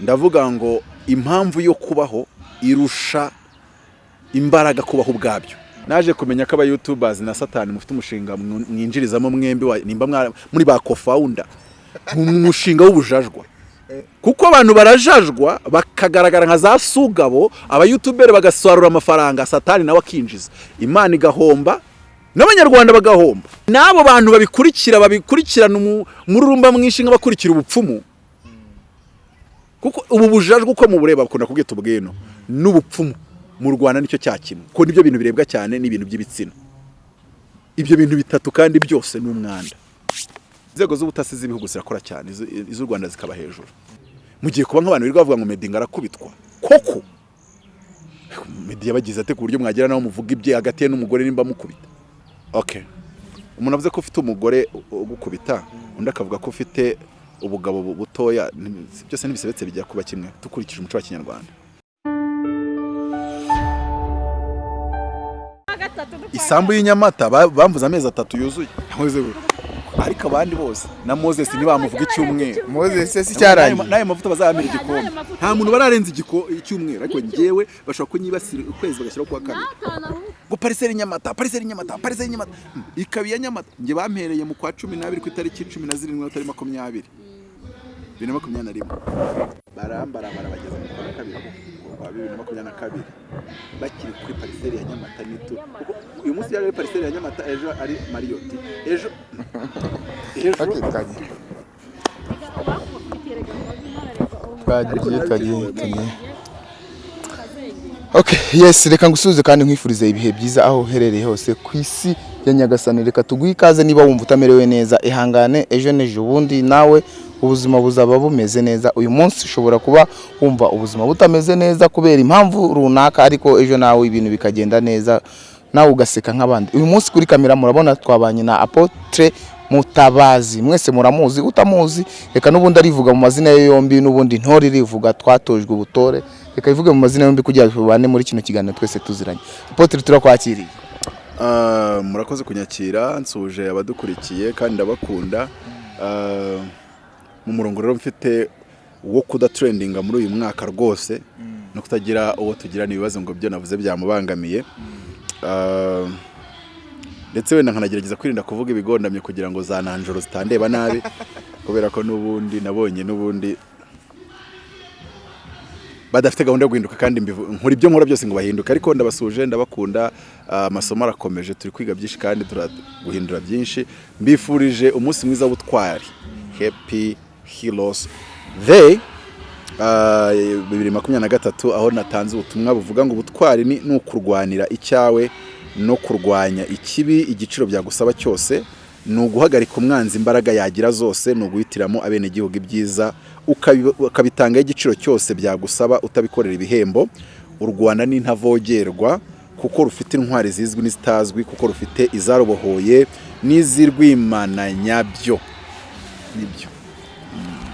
ndavuga ngo impamvu yo kubaho irusha imbaraga kubaho ubwabyo. Naje kumenya ko abayutubazi na satani mufite umushinga mwinjirizamo mwembi nimba muri ba kofawunda mu mushinga w'ubujajwa. Kuko abantu barajajwa bakagaragara nka za sugabo abayutuberi bagasarura amafaranga satani nawe akinjiza. Imana igahomba n'abanyarwanda bagahomba. N'abo bantu babikurikira babikurikirana umu- umururumba mwinshi nk'abakurikira ubupfumu. Kuko ubu bujajwe uko mubureba bakunda kubwita ubwino n'ubupfumu. Mu rwanda ni cyo cya kimwe. Kuko ni byo bintu birebwa cyane n'ibintu by'ibitsina. Ibyo bintu bitatu kandi byose ni umwanda. Inzego z'ubutasi z'ibihugu zirakora cyane. Iz'u rwanda zikaba hejuru. Mugiye kuba nk'abantu birirwa bavuga ngo medinga arakubitwa koko? Medi yabagize ate ku buryo mwagera naho muvuga ibye hagati ye n'umugore nimba mukubita okay umuntu avuze ko ufite umugore ugukubita undi akavuga ko ufite ubugabo bu- butoya byose ntibisebetse bijya kuba kimwe. Dukurikije umuco wa kinyarwanda. Isambu y'inyamata ba- bamvuze amezi atatu yuzuye. Ariko abandi bose na moses ntibamuvuga icyumweru. Moses se N'ayo- cyarangiye n'ayo mavuta bazayamira igikombe. nta muntu bararenza igiko- icyumweru. Ariko njyewe bashobora kunyibasira ukwezi bagashyiraho kuwa kabiri. Ngo pariseri nyamata pariseri nyamata pariseri nyamata. Hmm, ikaba iya nyamata. Njye bampereye mu kwa cumi n'abiri ku itariki cumi na zirindwi n'atari makumyabiri. Bibiri na makumyabiri na rimwe. Barambara barabageza mu kwa kabiri. Mu kwa bibiri na makumyabiri na kabiri. Bakiri kuri pariseri ya nyamata n'itu kuko uyu munsi yari ari pariseri ya nyamata ejo ari mariyoti ejo ejo twagiye twagiye twagiye. twagiye Okay, yes, reka ngusubize kandi nkwifurize ibihe byiza aho uherereye hose ku isi ya Nyagasani. Reka tuguhe ikaze niba wumva utamerewe neza, ihangane ejo n'ejo bundi nawe ubuzima buzaba bumeze neza. Uyu munsi ushobora kuba wumva ubuzima butameze neza kubera impamvu runaka, ariko ejo nawe ibintu bikagenda neza, nawe ugaseka nk'abandi. Uyu munsi kuri kamera murabona twabanye na Apotre Mutabazi, mwese muramuzi, utamuzi? Reka n'ubundi arivuga mu mazina ye yombi, n'ubundi ntore irivuga, twatojwe ubutore. Reka ivuge mu mazina yombi kugira ngo tubane muri kino kiganiro twese tuziranye. Apotre turakwakiriye. Ah, murakoze kunyakira nsuje abadukurikiye kandi ndabakunda. Ah, mu murongo rero mfite wo kudatrendinga muri uyu mwaka rwose no kutagira uwo tugirana ibibazo ngo byo navuze byamubangamiye. Ah, ndetse wenda nkanagerageza kwirinda kuvuga ibigondamye kugira ngo za nanjoro zitandeba nabi kubera ko n'ubundi nabonye n'ubundi badafite gahunda yo guhinduka kandi nkora ibyo nkora byose ngo bahinduke. Ariko ndabasuje ndabakunda ah, amasomo arakomeje turi kwiga byinshi kandi turaguhindura byinshi. Mbifurije umunsi mwiza w'ubutwari. Happy heroes day ah, bibiri makumyabiri na gatatu aho natanze ubutumwa buvuga ngo ubutwari ni ni ukurwanira icyawe no kurwanya ikibi igiciro byagusaba cyose ni uguhagarika umwanzi imbaraga yagira zose ni uguhitiramo abenegihugu ibyiza ukabi- ukabitangaho igiciro cyose byagusaba utabikorera ibihembo u rwanda ni ntavogerwa kuko rufite intwari zizwi n'izitazwi kuko rufite izarubohoye n'izirwimana nyabyo. Nibyo.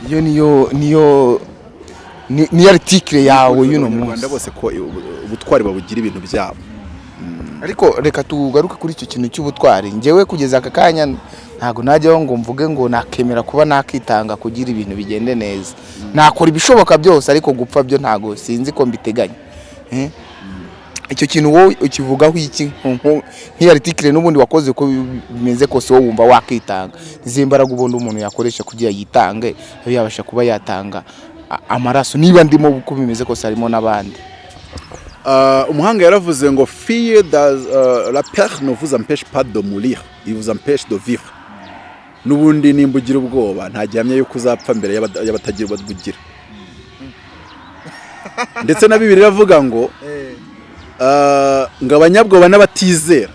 Iyo niyo niyo ni- niyo article yawe y'uno munsi bose ko ubu- ubutwari babugira ibintu byabo. Ariko reka tugaruke kuri icyo kintu cy'ubutwari. Njyewe kugeza aka kanya ntabwo najyaho ngo mvuge ngo nakemera kuba nakitanga kugira ibintu bigende neza. Nakora ibishoboka byose ariko gupfa byo ntabwo sinzi ko mbiteganya Eh? Icyo kintu wowe ukivugaho iki? Nk'iyo article n'ubundi wakoze ko bimeze kose wowe wumva wakitanga. Izi mbaraga ubundi umuntu yakoresha kugira yitange abe yabasha kuba yatanga amaraso. Niba ndimo uko bimeze kose harimo n'abandi. Ah, umuhanga yaravuze ngo fiye does uh, la peur ne vous empêche pas de mourir il vous empêche de vivre. N'ubundi nimba ugira ubwoba nta gihamya yuko uzapfa mbere y'abatagira babugira ndetse na bibiri iravuga ngo ah, ngo abanyabwoba n'abatizera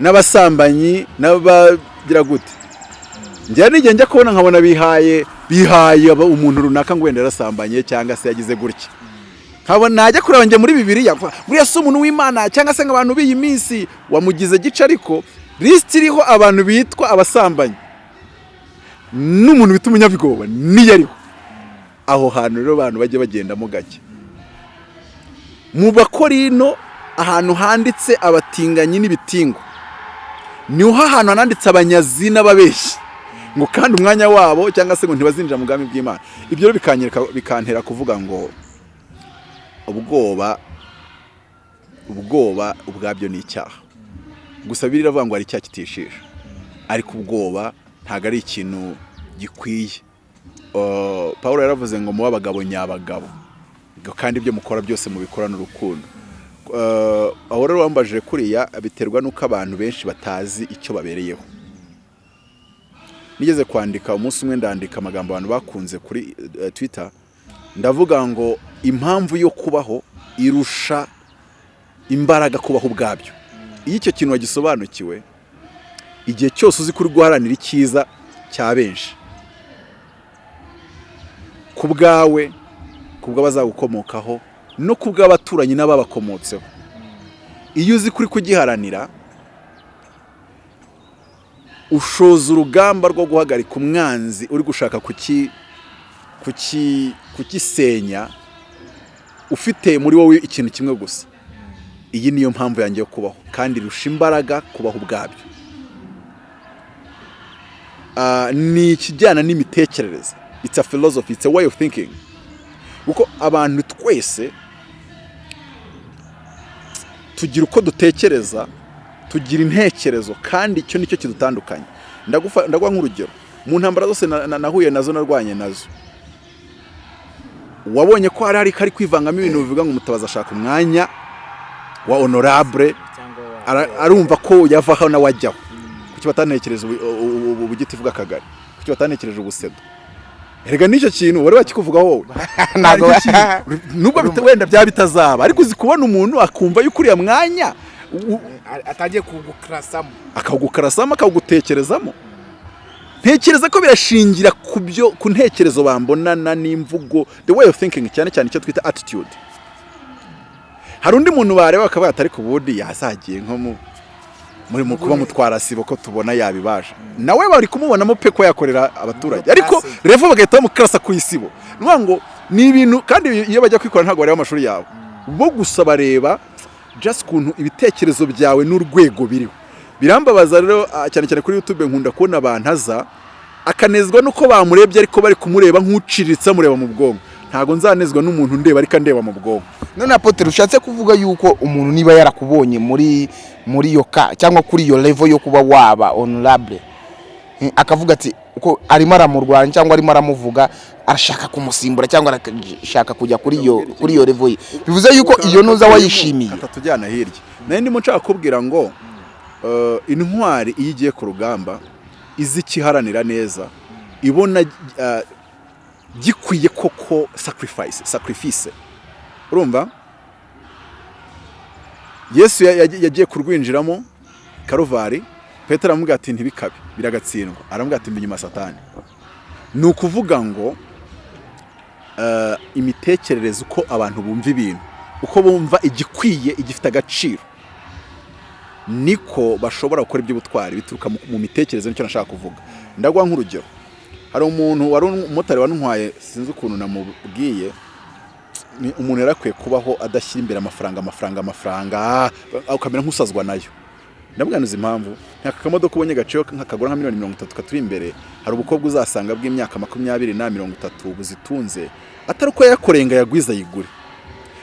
n'abasambanyi n'abagira gute? Njyewe n'igihe njya kubona nkabona bihaye bihaye umuntu runaka ngo wenda yarasambanye cyangwa se yagize gutya. Najya kureba njye muri bibiliya buriya si umuntu w'imana cyangwa se nk'abantu b'iyi minsi wamugize gice ariko lisiti iriho abantu bitwa abasambanyi. N'umuntu bita umunyabwoba niyo ariho aho hantu rero abantu bajya bagendamo gake. Mu bakorino ahantu handitse abatinganyi n'ibitingo ni ho ahantu hananditse abanyazi n'ababeshyi ngo kandi umwanya wabo cyangwa se ngo ntibazinjira mu bwami bw'imana. Ibyo bikantera kuvuga ngo ubwoba ubwoba ubwabyo ni icyaha. Gusa biriya iravuga ngo hari icyaha kitishisha ariko ubwoba ntabwo ari ikintu gikwiye. Uh, paul yaravuze ngo mube abagabo nyabagabo. Kandi ibyo mukora byose mubikorane urukundo. Uh, aho rero wambajije kuriya biterwa n'uko abantu benshi batazi icyo babereyeho. Nigeze kwandika umunsi umwe ndandika amagambo abantu bakunze kuri eh, twitter. Ndavuga ngo impamvu yo kubaho irusha imbaraga kubaho ubwabyo. Iyo icyo kintu wagisobanukiwe igihe cyose uzi kuri guharanira icyiza cya benshi. Ku bwawe bw'abazagukomokaho no ku bw'abaturanyi n'ababakomotseho. Iyo uzi kuri kugiharanira ushoza urugamba rwo guhagarika umwanzi uri gushaka kugisenya ufite muri wowe ikintu kimwe gusa. Iyi niyo mpamvu yanjye yo kubaho kandi irusha imbaraga kubaho ubwabyo. Ah, ni ikijyana n'imitekerereze. It's a philosophy it's a way of thinking. Kuko abantu twese tugira uko dutekereza tugira intekerezo kandi icyo ni cyo kidutandukanye ndaguha nk'urugero mu ntambara zose na- na- nahuye na zo narwanye na zo wabonye ko hari hari kari kwivangamo ibintu bivuga ngo umutabazi ashaka umwanya wa honorable arumva ko yavaho nawe ajyaho kuki ubu- ubugiti bw'akagari kuki batanekereje ubusedo erega n'icyo kintu wari wakikuvugaho wowe? Nubwo wenda byaba bitazaba ariko uzi kubona umuntu akumva yuko uriya mwanya atagiye kugukarasamo akawugukarasamo akawugutekerezamo. Ntekereza ko birashingira ku byo ku ntekerezo bambonana n'imvugo the way of thinking cyane cyane icyo twita attitude. Hari undi muntu bareba bakavuga ati ariko ubundi yazagiye nko mu muri mu kuba mutwara sibo ko tubona yabibasha nawe bari kumubonamo pe ko yakorera abaturage. Ariko revo bagahita bamukarasa ku isibo ni ngo ni ibintu kandi iyo bajya kwikora ntabwo bareba amashuri yawe bo gusa bareba just ukuntu ibitekerezo byawe n'urwego biriho. Birambabaza rero cyane cyane kuri youtube nkunda kubona abantu aza akanezwa nuko bamurebye ariko bari kumureba nk'uciriritse amureba mu bwonko. Ntabwo nzanezwa n'umuntu ndeba ariko andeba mu bwonko. None apotre ushatse kuvuga yuko umuntu niba yarakubonye muri muri iyo ka cyangwa kuri iyo level yo kuba waba honorable. Eh, akavuga ati uko arimo aramurwanya cyangwa arimo aramuvuga arashaka kumusimbura cyangwa arashaka kujya kuri iyo kuri iyo level ye. Bivuze yuko iyo nuza wayishimiye. Atatujyana hirya. Nayo ndimo nshaka kubwira ngo eh, intwari iyo igiye ku rugamba izi ikiharanira neza ibona eh, gikwiye koko sacrifice sacrifice. Urumva? Yesu ya- ya- yagiye kurwinjiramo karuvari petero aramubwira ati ntibikabe. Biragatsindwa. Aramubwira ati mbi inyuma satani. Ni ukuvuga ngo eh, imitekerereze uko abantu bumva ibintu uko bumva igikwiye igifite agaciro niko bashobora gukora iby'ubutwari bituruka mu mitekerereze ni cyo nashaka kuvuga. Ndaguha nk'urugero. Hari umuntu wari umumotari wantwaye sinzi ukuntu namubwiye umuntu yari akwiye kubaho adashyira imbere amafaranga amafaranga amafaranga ukamera nk'usazwa na yo. Ndabwanuza impamvu? Ntaka kamodoka ubonye gaciyo nk'akagura nka miliyoni mirongo itatu katuri imbere. Hari ubukobwa uzasanga bw'imyaka makumyabiri na mirongo itatu buzitunze atari uko yayakoreye ngo ayagwize ayigure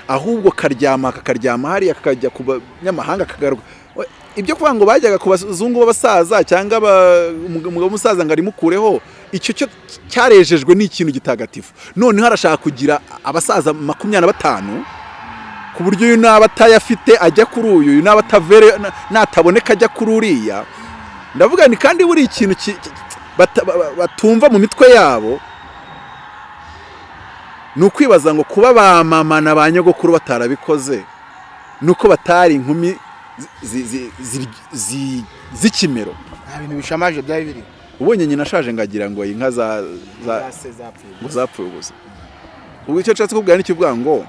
ahubwo karyama kakaryama hariya kakajya ku banyamahanga kagaruka We- ibyo kuvuga ngo bajyaga ku bazungu b'abasaza cyangwa umugabo w'umusaza ngo arimukureho icyo cyo cyarejejwe ni ikintu gitagatifu. Noneho arashaka kugira abasaza makumyabiri na batanu ku buryo uyu naba atayafite ajya kuri uyu uyu naba atavere na- nataboneka ajya kuri uriya. Ndavuga ni kandi buri ikintu batumva mu mitwe yabo ni ukwibaza ngo kuba ba mama na ba nyogokuru batarabikoze ni uko batari inkumi z'ikimero. Nta bintu bishamaje byari biri. Ubonye nyina ashaje ngagira ngo inka za zapfuye ubusa. Ubwo icyo nshatse kubwira ni cyo uvuga ngo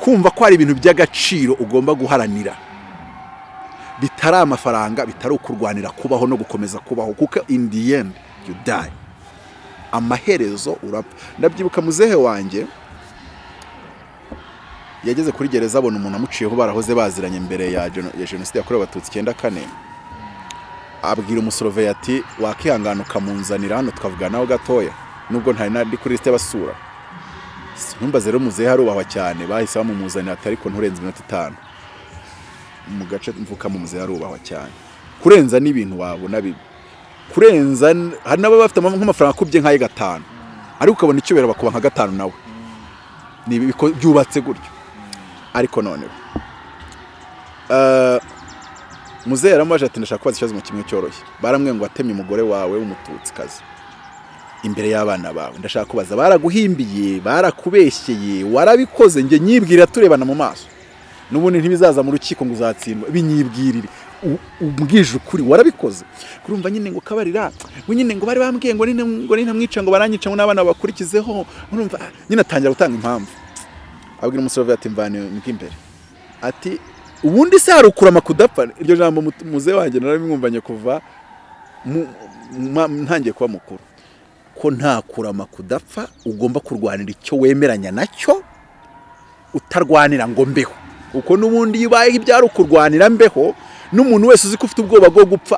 kumva ko hari ibintu by'agaciro ugomba guharanira. Bitari amafaranga bitari ukurwanira kubaho no gukomeza kubaho kuko in the end you die. Amaherezo urapfa. Ndabyibuka muzehe wanjye yageze kuri gereza abona umuntu amuciyeho barahoze baziranye mbere ya jenoside yakorewe abatutsi icyenda kane. Abwira umusoroveye ati wakihangana ukamunzanira hano tukavuganaho gatoya. Nubwo ntari nari kuri lisite basura ntumbaze rero muzehe arubahwa cyane bahise bamumuzanira ati ariko nturenze iminota itanu. Mu gace mvukamo muzehe arubahwa cyane. Kurenza n'ibintu wabona bibi kurenza hari n'ababa bafite ama- nk'amafaranga akubye nk'aye gatanu. Ariko ukabona icyubahiro bakuba nka gatanu nawe. Byubatse gutyo. Ariko noneho. Eh, muzehe yaramubaje ati ndashaka kubaza ikibazo mu kimwe cyoroshye. Baramwe ngo watemye umugore wawe w'umututsikazi. Imbere y'abana bawe. Ndashaka kubaza baraguhimbiye barakubeshyeye warabikoze njye nyibwira turebana mu maso. N'ubundi ntibizaza mu rukiko ngo uzatsindwa. Binyibwirire. U- umbwije ukuri warabikoze. Kurumva nyine ngo kabarira ngo nyine ngo bari bambwiye ngo nine ngo baranyica ngo n'abana bakurikizeho nyine atangira gutanga impamvu. Abwira umusore ati mvane imbere ati ubundi se harukurama kudapfa? Iryo jambo mu- muzehe wanjye narabimwumvanye kuva ntangiye kuba mukuru. Ko nta kurama kudapfa ugomba kurwanira icyo wemeranya na cyo utarwanira ngo mbeho. Kuko n'ubundi iyo ubayeho ibyari ukurwanira mbeho n'umuntu wese uzi ko ufite ubwoba bwo gupfa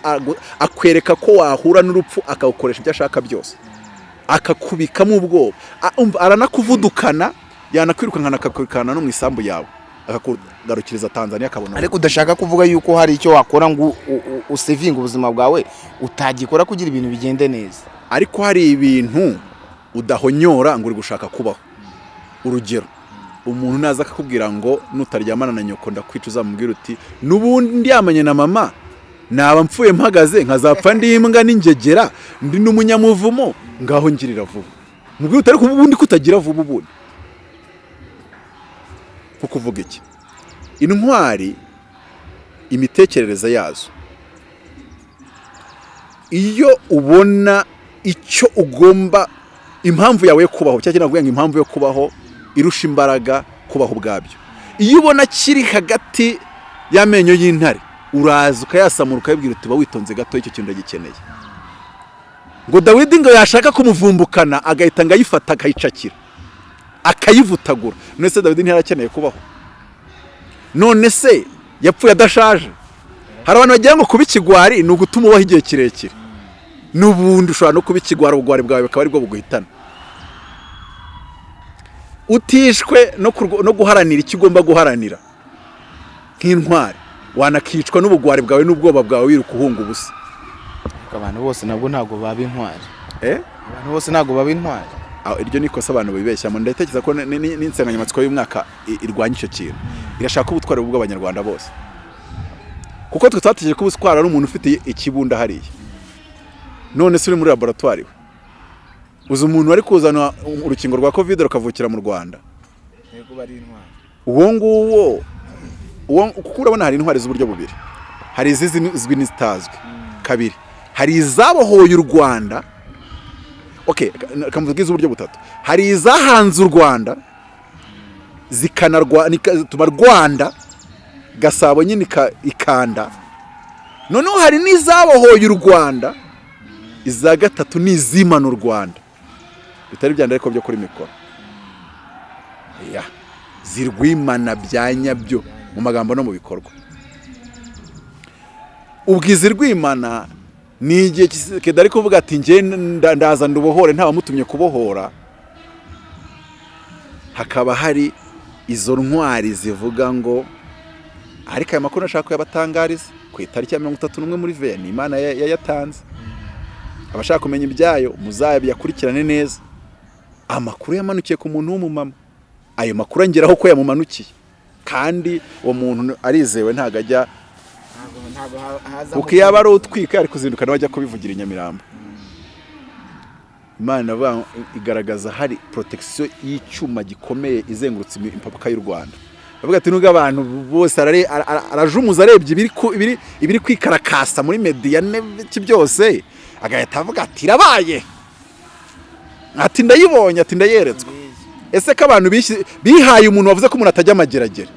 akwereka ko wahura n'urupfu akawukoresha ibyo ashaka byose. Akakubikamo ubwoba. Aranakuvudukana yanakwirukankana akakwirukana no mu isambu yawe akakugarukiriza tanzania akabona ariko udashaka kuvuga yuko hari icyo wakora ngo usevinge ubuzima bwawe utagikora kugira ibintu bigende neza? Ariko hari ibintu udahonyora ngo uri gushaka kubaho. Urugero umuntu naza akakubwira ngo nutaryamana na nyoko ndakwica uzamubwira uti n'ubundi ndyamanye na mama naba mpfuye mpagaze nkazapfa ndi imbwa n'ingegera ndi n'umunyamuvumo ngaho ngirira vuba. Mubwira uti ariko ubundi kutagira vuba ubundi. Kuko uvuga iki? Intwari imitekerereze yazo. Iyo ubona icyo ugomba impamvu yawe yo kubaho cyangwa ngo impamvu yo kubaho irusha imbaraga kubaho ubwabyo. Iyo ubona kiri hagati y'amenyo y'intare uraza ukayasamura ukayibwira uti ba witonze gato icyo kintu ndagikeneye. Ngo dawidi ngo yashaka kumuvumbukana agahita ngo ayifata akayicakira. Akayivutagura. None se dawidi ntiyarakeneye kubaho. None se yapfuye adashaje? Hari abantu bagira ngo kuba ikigwari ni ugutuma ubaho igihe kirekire. N'ubundi ushobora no kuba ikigwari ubugwari bwawe bukaba ari bwo buguhitana. Utishwe no guharanira icyo ugomba guharanira. Nk'intwari. Wanakicwa n'ubugwari bwawe n'ubwoba bwawe wiruka uhunga ubusa. Abantu bose nabwo ntabwo baba intwari. Eh? abantu bose ntabwo baba intwari. Iryo ni ikosa abantu bibeshyamo ndatekereza ko ni- ni- n'insanganyamatsiko y'umwaka irwanya icyo kintu. Irashaka ubutwari bw'abanyarwanda bose. Kuko twe twategereje ko ubutwari ari umuntu ufite ikibunda hariya. None se uri muri laboratwari we. Uzi umuntu wari kuzana urukingo rwa kovide rukavukira mu rwanda? Uwo nguwo uwo kuko urabona hari intwari z'uburyo bubiri. Hari izizwi n'izitazwi. Kabiri hari izabohoye u rwanda okay kamvuga iz'uburyo butatu. Hari izahanze u rwanda zikanatuma rwanda gasabo nyine ika- ikanda. Noneho hari n'izabohoye u rwanda iza gatatu ni izimana u rwanda. Bitari byanda ariko byo kuri mikoro. Ya zirwimana bya nyabyo mu magambo no mu bikorwa. Ubwizi rwimana ni igihe kida ari kuvuga ati nda- ndaza ndubohore ntawamutumye kubohora. Hakaba hari izo ntwari zivuga ngo ariko aya makuru nashaka kuyabatangariza ku itariki ya mirongo itatu n'umwe muri veya ni imana ya- yayatanze abashaka kumenya ibyayo muzayakurikirane neza. Amakuru yamanukiye ku muntu w'umumama ayo makuru angeraho ko yamumanukiye. Kandi uwo muntu arizewe ntabwo ajya kuko iyo aba ari utwika yari kuzinduka nawe ajya kubivugira i nyamirambo. Imana igaragaza hari protection y'icyuma gikomeye izengurutse imi- imipaka y'u rwanda. Bavuga ati nubwo abantu bose arajumuza arebye ibiri kwikarakasa muri mediya n'ibiki byose agahita avuga ati irabaye. Ati ndayibonye ati ndayeretswe. Ese ko abantu bihaye umuntu wavuze ko umuntu atajya amageragere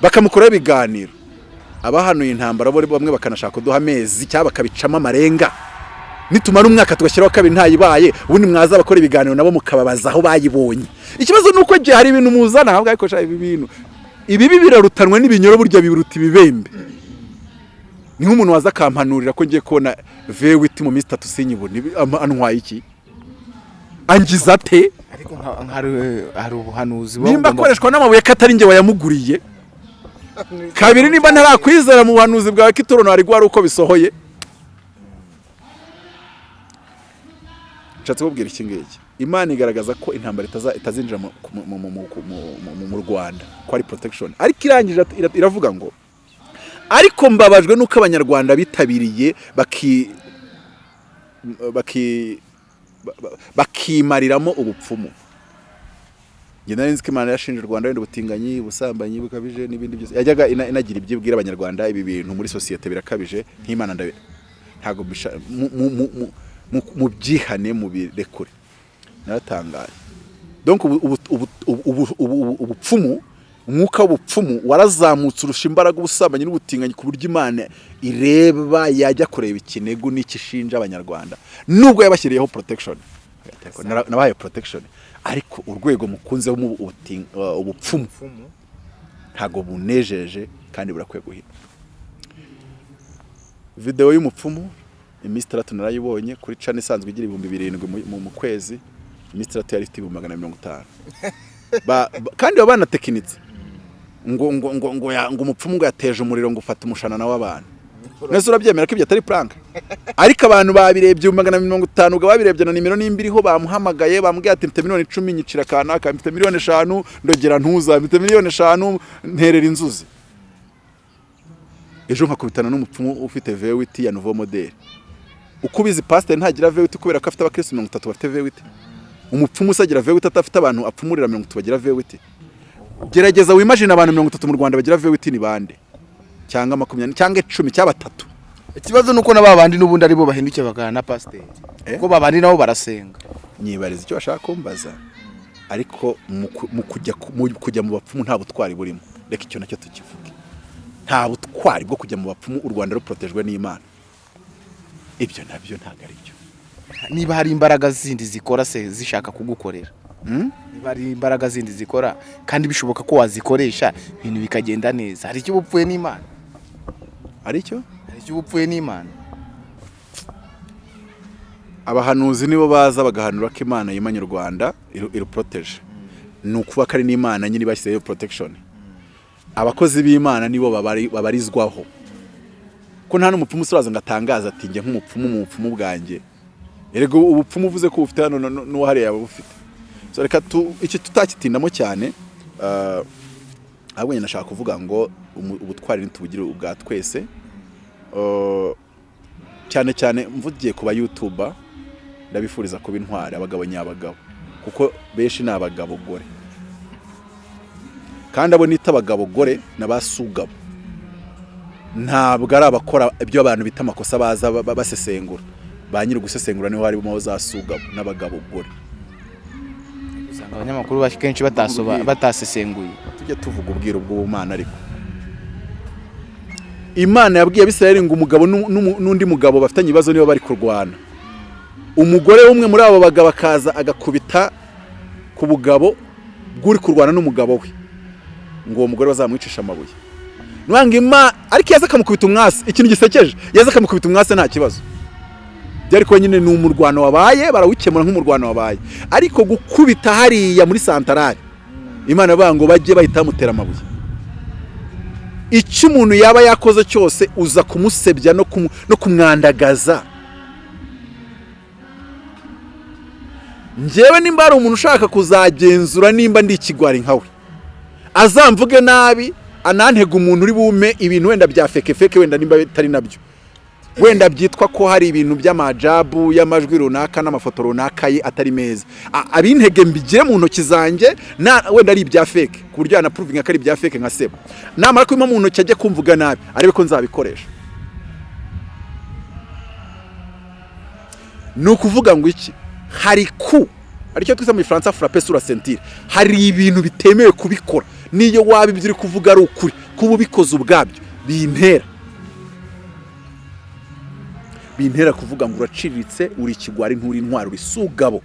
bakamukoraho ibiganiro. Abahanuye intambara bo bamwe bakanashaka kuduha amezi cyangwa bakabicamo amarenga. Nitumara umwaka tugashyiraho kabiri ntayibaye ubundi mwaza bakora ibiganiro nabo mukababaza aho bayibonye. Ikibazo ni uko igihe hari ibintu muzana ahubwo ariko ibi bintu ibibi birarutanwa n'ibinyoro burya biruta ibibembe. Ni nk'umuntu waza akampanurira ko ngiye kubona vewiti mu minsi itatu sinyibone antwaye iki? Angiza ate? Ariko nka- nka- hari- ubuhanuzi nimba akoreshwa n'amabuye ko atari njye wayamuguriye. Kabiri nimba ntarakwizera mu buhanuzi bwawe ko itorono hari guhari uko bisohoye. Nshatse kubwira iki ngiki. Imana igaragaza ko intambara itazinjira mu- rwanda ko ari protection. Ariko irangije ira- iravuga ngo ariko mbabajwe n'uko abanyarwanda bitabiriye baki baki ba- ba- bakimariramo ubupfumu. Nari nzi ko imana yashinje u rwanda wenda ubutinganyi ubusambanyi bukabije n'ibindi byose. Yajyaga ina- inagira ibyo ibwira abanyarwanda ibi bintu muri sosiyete birakabije nk'imana ntabwo bisha- mu- mu- mu- mu- mu- mu byihane mu birekure. Naratangaye ubupfumu umwuka w'ubupfumu warazamutse urusha imbaraga ubusambanyi n'ubutinganyi ku buryo imana ireba yajya kureba ikinegu n'ikishinja abanyarwanda. Nubwo yabashyiriyeho protection. Nara- nabahaye protection. Ariko urwego mukunzeho mu ubuting- uh, ubupfumu. Ntabwo bunejeje kandi burakwiye guhita. Videwo y'umupfumu iminsi itandatu narayibonye kuri cana isanzwe igira ibihumbi birindwi mu- kwezi. Iminsi itandatu yari ifite ibihumbi magana na mirongo itanu. Kandi baba banatekinitse. Ngo ngo ngo ngo umupfumu ngo yateje umuriro ngo ufata umushanana w'abantu mwese urabyemera ko ibyo atari prank. Ariko abantu babirebye magana mirongo itanu ubwo babirebye na nimero nimba iriho bamuhamagaye bamubwiye ati mfite miliyoni icumi nyicira kanaka mfite miliyoni eshanu ndogera ntuza mfite miliyoni eshanu nterera inzuzi. Ejo nkakubitana n'umupfumu ufite vewiti ya nouveau model uko ubizi pasiteri ntagira vewiti kubera ko afite abakirisitu mirongo itatu bafite vewiti umupfumu usagira vewiti atafite abantu apfumurira mirongo itatu bagira vewiti gerageza wimajine abantu mirongo itatu mu rwanda bagira vewiti ni bande? Cyangwa makumyabiri cyangwa icumi cyangwa batatu. Ikibazo ni uko na ba bandi n'ubundi ari bo bahindukiye bagana na pasiteri. Eh? kuko ba bandi nabo barasenga. Nyibariza icyo bashaka kumbaza. Ariko mu ku- mu kujya ku- mu bapfumu nta butwari burimo. Reka icyo na cyo tukivuge. Nta butwari bwo kujya mu bapfumu u rwanda ruprotejwe n'imana. Ibyo na byo ntabwo ari byo. Niba hari imbaraga zindi zikora se zishaka kugukorera? Hmm? niba hari imbaraga zindi zikora kandi bishoboka ko wazikoresha ibintu bikagenda neza. Hari icyo upfuye n'imana? Ari cyo hari icyo uba upfuye n'imana. Abahanuzi nibo baza bagahanura ko imana yimanye u rwanda iru- iruporoteje ni ukuba ko ari n'imana nyine bashyizeho protection. Abakozi b'imana nibo babari- babarizwaho. Ko nta n'umupfumu usuraza ngo atangaze ati njye nk'umupfumu mu bupfumu bwanjye. Erega ubupfumu uvuze ko bufite hano n'uwahariye yaba bufite so reka tu- iki tutakitindamo cyane ah, ahubwo nyine nashaka kuvuga ngo ubutwari ntitubugire ubwa twese. Cyane cyane mvugiye ku ba yutuba ndabifuriza kuba intwari abagabo nyabagabo. Kuko benshi ni abagabo gore. Kandi abo nita abagabo gore ni abasugabo. Ntabwo ari abakora ibyo abantu bita amakosa baza ba- ba- basesengura. Ba nyiri gusesengura ni ho harimo za sugabo n'abagabo gore. Usanga abanyamakuru ba- kenshi batasesenguye. Tujye tuvuga ubwiru bw'ubumana ariko. Imana yabwiye abisirayeli ngo umugabo n'undi mugabo bafitanye ibibazo niba bari kurwana. Umugore umwe muri abo bagabo akaza agakubita ku bugabo bw'uri kurwana n'umugabo we. Ngo uwo mugore bazamwicisha amabuye. Ima ariko yaza akamukubita umwasi ikintu gisekeje yaza akamukubita umwasi nta kibazo. Kuba nyine ni umurwano wabaye barawukemura nk'umurwano wabaye. Ariko gukubita hariya muri santarari imana ngo bajye bahita bamutera amabuye. Icyo umuntu yaba yakoze cyose uza kumusebya no kumwandagaza. Njyewe nimba hari umuntu ushaka kuzagenzura nimba ndi ikigwari nkawe azamvuge nabi anantega umuntu uri bume ibintu wenda bya feke feke wenda nimba bitari na byo. Wenda byitwa ko hari ibintu by'amajabu y'amajwi runaka n'amafoto runaka ye atari meza. Abintege mbigire mu ntoki zanjye wenda ari ibya feke ku buryo yanapuruvinga ko ari ibya feke nka sebo namara kubima mu ntoki ajye kumvuga nabi arebe ko nzabikoresha. Ni ukuvuga ngo iki? Hari ku ari cyo twita mu gifaransa frappe sur la ceinture. Hari ibintu bitemewe kubikora. Niyo waba ibyo uri kuvuga ari ukuri kuba ubikoze ubwabyo bintera. Bintera kuvuga ngo uraciriritse uri ikigwari nturi intwari uri sugabo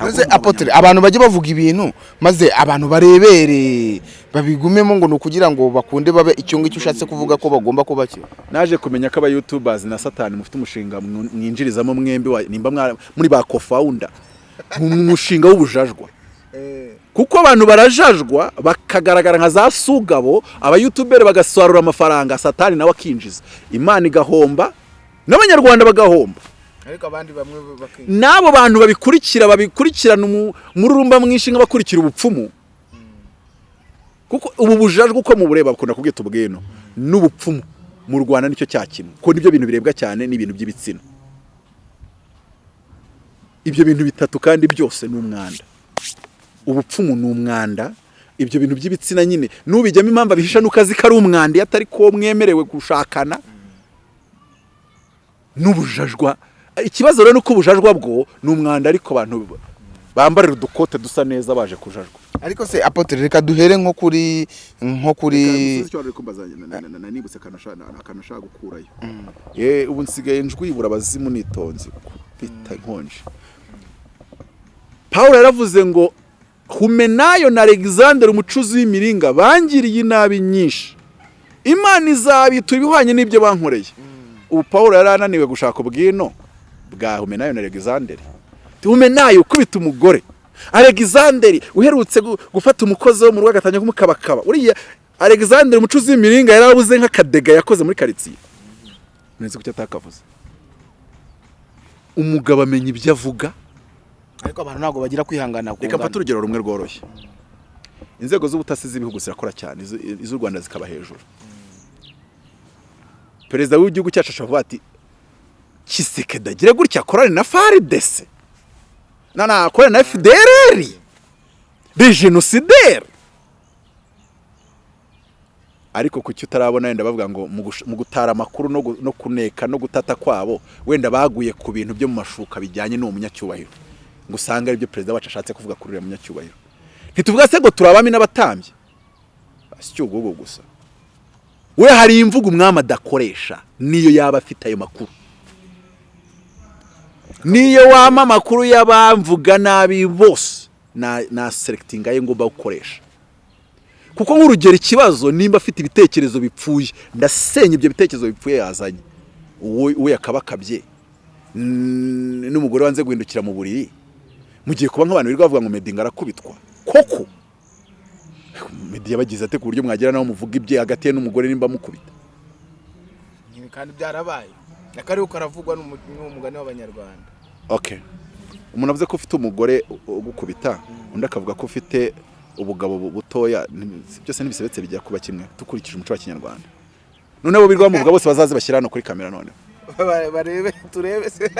maze apotre abantu bajya bavuga ibintu maze abantu barebere. Babigumemo ngo ni ukugira ngo bakunde babe icyo ngicyo ushatse kuvuga ko bagomba kuba cyo naje kumenya ko aba youtubers na satani mufite umushinga mwinjirizamo mwembi nimba muri ba co-founder. Mu mushinga w'ubujajwa. Kuko abantu barajajwa bakagaragara nka za sugabo aba youtubers bagasarura amafaranga satani nawe akinjiza. Imana igahomba n'abanyarwanda bagahomba. N'abo bantu babikurikira babikurikirana umu- umururumba mwinshi nk'abakurikira ubupfumu. Kuko ubu bujajwe uko mubureba bakunda kubwita ubwino n'ubupfumu. Mu rwanda ni cyo cya kimwe kuko ni byo bintu birebwa cyane n'ibintu by'ibitsina. Ibyo bintu bitatu kandi byose ni umwanda. Ubupfumu ni umwanda. Ibyo bintu by'ibitsina nyine n'ubijyamo impamvu abihisha nuko azi ko ari umwanda iyo atari ko mwemerewe gushakana n'ubujajwa. Ikibazo rero ni uko ubujajwa bwo ni umwanda ariko abantu bambarira udukote dusa neza baje kujajwa. Ariko se apotre reka duhere nko kuri nko kuri nibutse akantu ashaka gukurayo. Ye ubu nsigaye njwibura abazimu nitonze bita inkonje. Paul yaravuze ngo humenayo na alexander umucuzi w'imiringa bangiriye inabi nyinshi. Imana izabitura ibihwanye n'ibyo bankoreye. Ubu paul yari ananiwe gushaka ubwino bwa humenayo na alexander humenayo ukubita umugore. Alexander uherutse gu- gufata umukozi wo mu rugo agatangira kumukabakaba. Uriya alexander umucuzi w'imiringa yarabuze nk'akadega yakoze muri karitsiye. Nzi kucyo atakavuze. Umugabo amenya ibyo avuga. Ariko abantu ntabwo bagira kwihangana reka mfate urugero rumwe rworoshye. Inzego z'ubutasi z'ibihugu zirakora cyane iz'u rwanda zikaba hejuru. Perezida w'igihugu cyacu ashobora kuvuga ati kisekedi agire gutya akorane na faridese na na akorane na de genocidaire. Ariko kuki utarabona wenda bavuga ngo mu gutara amakuru no kuneka no gutata kwabo wenda baguye ku bintu byo mu mashuka bijyanye n'uwo munyacyubahiro? Ngo usange ari byo perezida wacu ashatse kuvuga kuri uriya munyacyubahiro. Ntituvuga se ngo turi abami n'abatambyi? Si ubwo gusa. We hari imvugo umwami adakoresha niyo yaba afite ayo makuru. Niyo wama amakuru y'abamvuga nabi bose na na selectinga ye ngomba gukoresha. Kuko nk'urugero ikibazo nimba afite ibitekerezo bipfuye ndasenya ibyo bitekerezo bipfuye yazanye. Uwo yakabakabye n'umugore wanze guhindukira mu buriri. Mugiye kuba nk'abantu birirwa bavuga ngo medinga arakubitwa. Koko? Medi yabagize ate ku buryo mwagira naho muvuga ibye hagati ye n'umugore nimba mukubita kandi byarabaye. Akariho karavugwa n'umugani w'abanyarwanda. Okay umuntu avuze ko ufite umugore ugukubita undi akavuga ko ufite ubugabo bu- butoya byose ntibisebetse bijya kuba kimwe dukurikije umuco wa kinyarwanda. Noneho bo bamuvuga bose bazaze bashyira hano kuri kamera noneho. Barebe turebe se.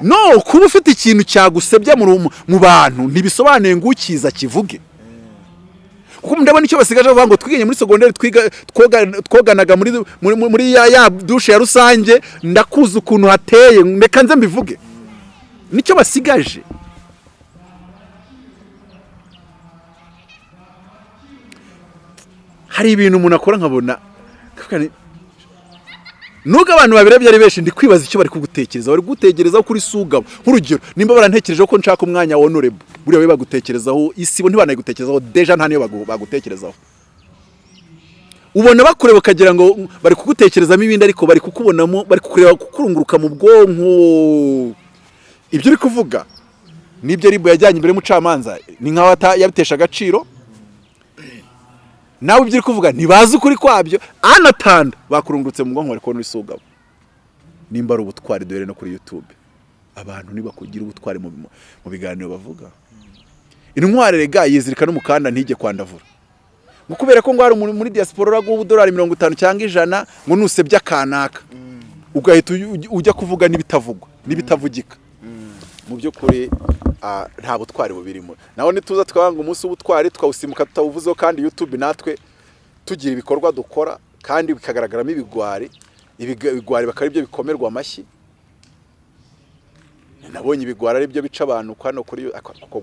No kuba ufite ikintu cyagusebya mu bantu ntibisobanuye ngo ukiza kivuge. Kuko ndabona icyo basigaje bavuga ngo twiganye muri segonderi twoganaga muri ya, dushe ya rusange ndakuzi ukuntu hateye reka nze mbivuge. Nicyo basigaje. Hari ibintu umuntu akora nkabona nubwo abantu babirebye ari benshi ndi kwibaza icyo bari kugutekerezaho bari kugutekerezaho kuri sugabo. Nk'urugero nimba barantekerejeho ko nshaka umwanya wa honorable buriya we bagutekerezaho isibo ntibanayigutekerezaho deja nta niyo bagu- bagutekerezaho. Ubona bakureba ukagira ngo bari kugutekerezamo ibindi ariko bari kukubonamo bari kukureba kukurunguruka mu bwonko. Ibyo uri kuvuga ni byo ribu yajyanye imbere y'umucamanza. Ni nk'aho yabitesha agaciro nawe ibyo uri kuvuga ntibazi ukuri kwabyo. Anatanda bakurungurutse mu bwonko bari kubona isugabo nimba ari ubutwari duhere no kuri youtube. Abantu nibakugira ubutwari mu, biganiro bavuga. Intwari rega yizirika n'umukanda ntijye kwandavura. Ngo kubera ko ngo hari umuntu muri diaspora uraguha ubudolari mirongo itanu cyangwa ijana ngo nusebye akanaka. Ugahita uj- uj- ujya kuvuga n'ibitavugwa n'ibitavugika. Mu by'ukuri ah, nta butwari bubirimo. Naho nituza twanga umunsi w'ubutwari twawusimuka tutawuvuzeho kandi youtube natwe tugira ibikorwa dukora kandi bikagaragaramo ibigwari ibigwari bakaba ari byo bikomerwa amashyi. Nabonye ibigwari ari byo bica abantu hano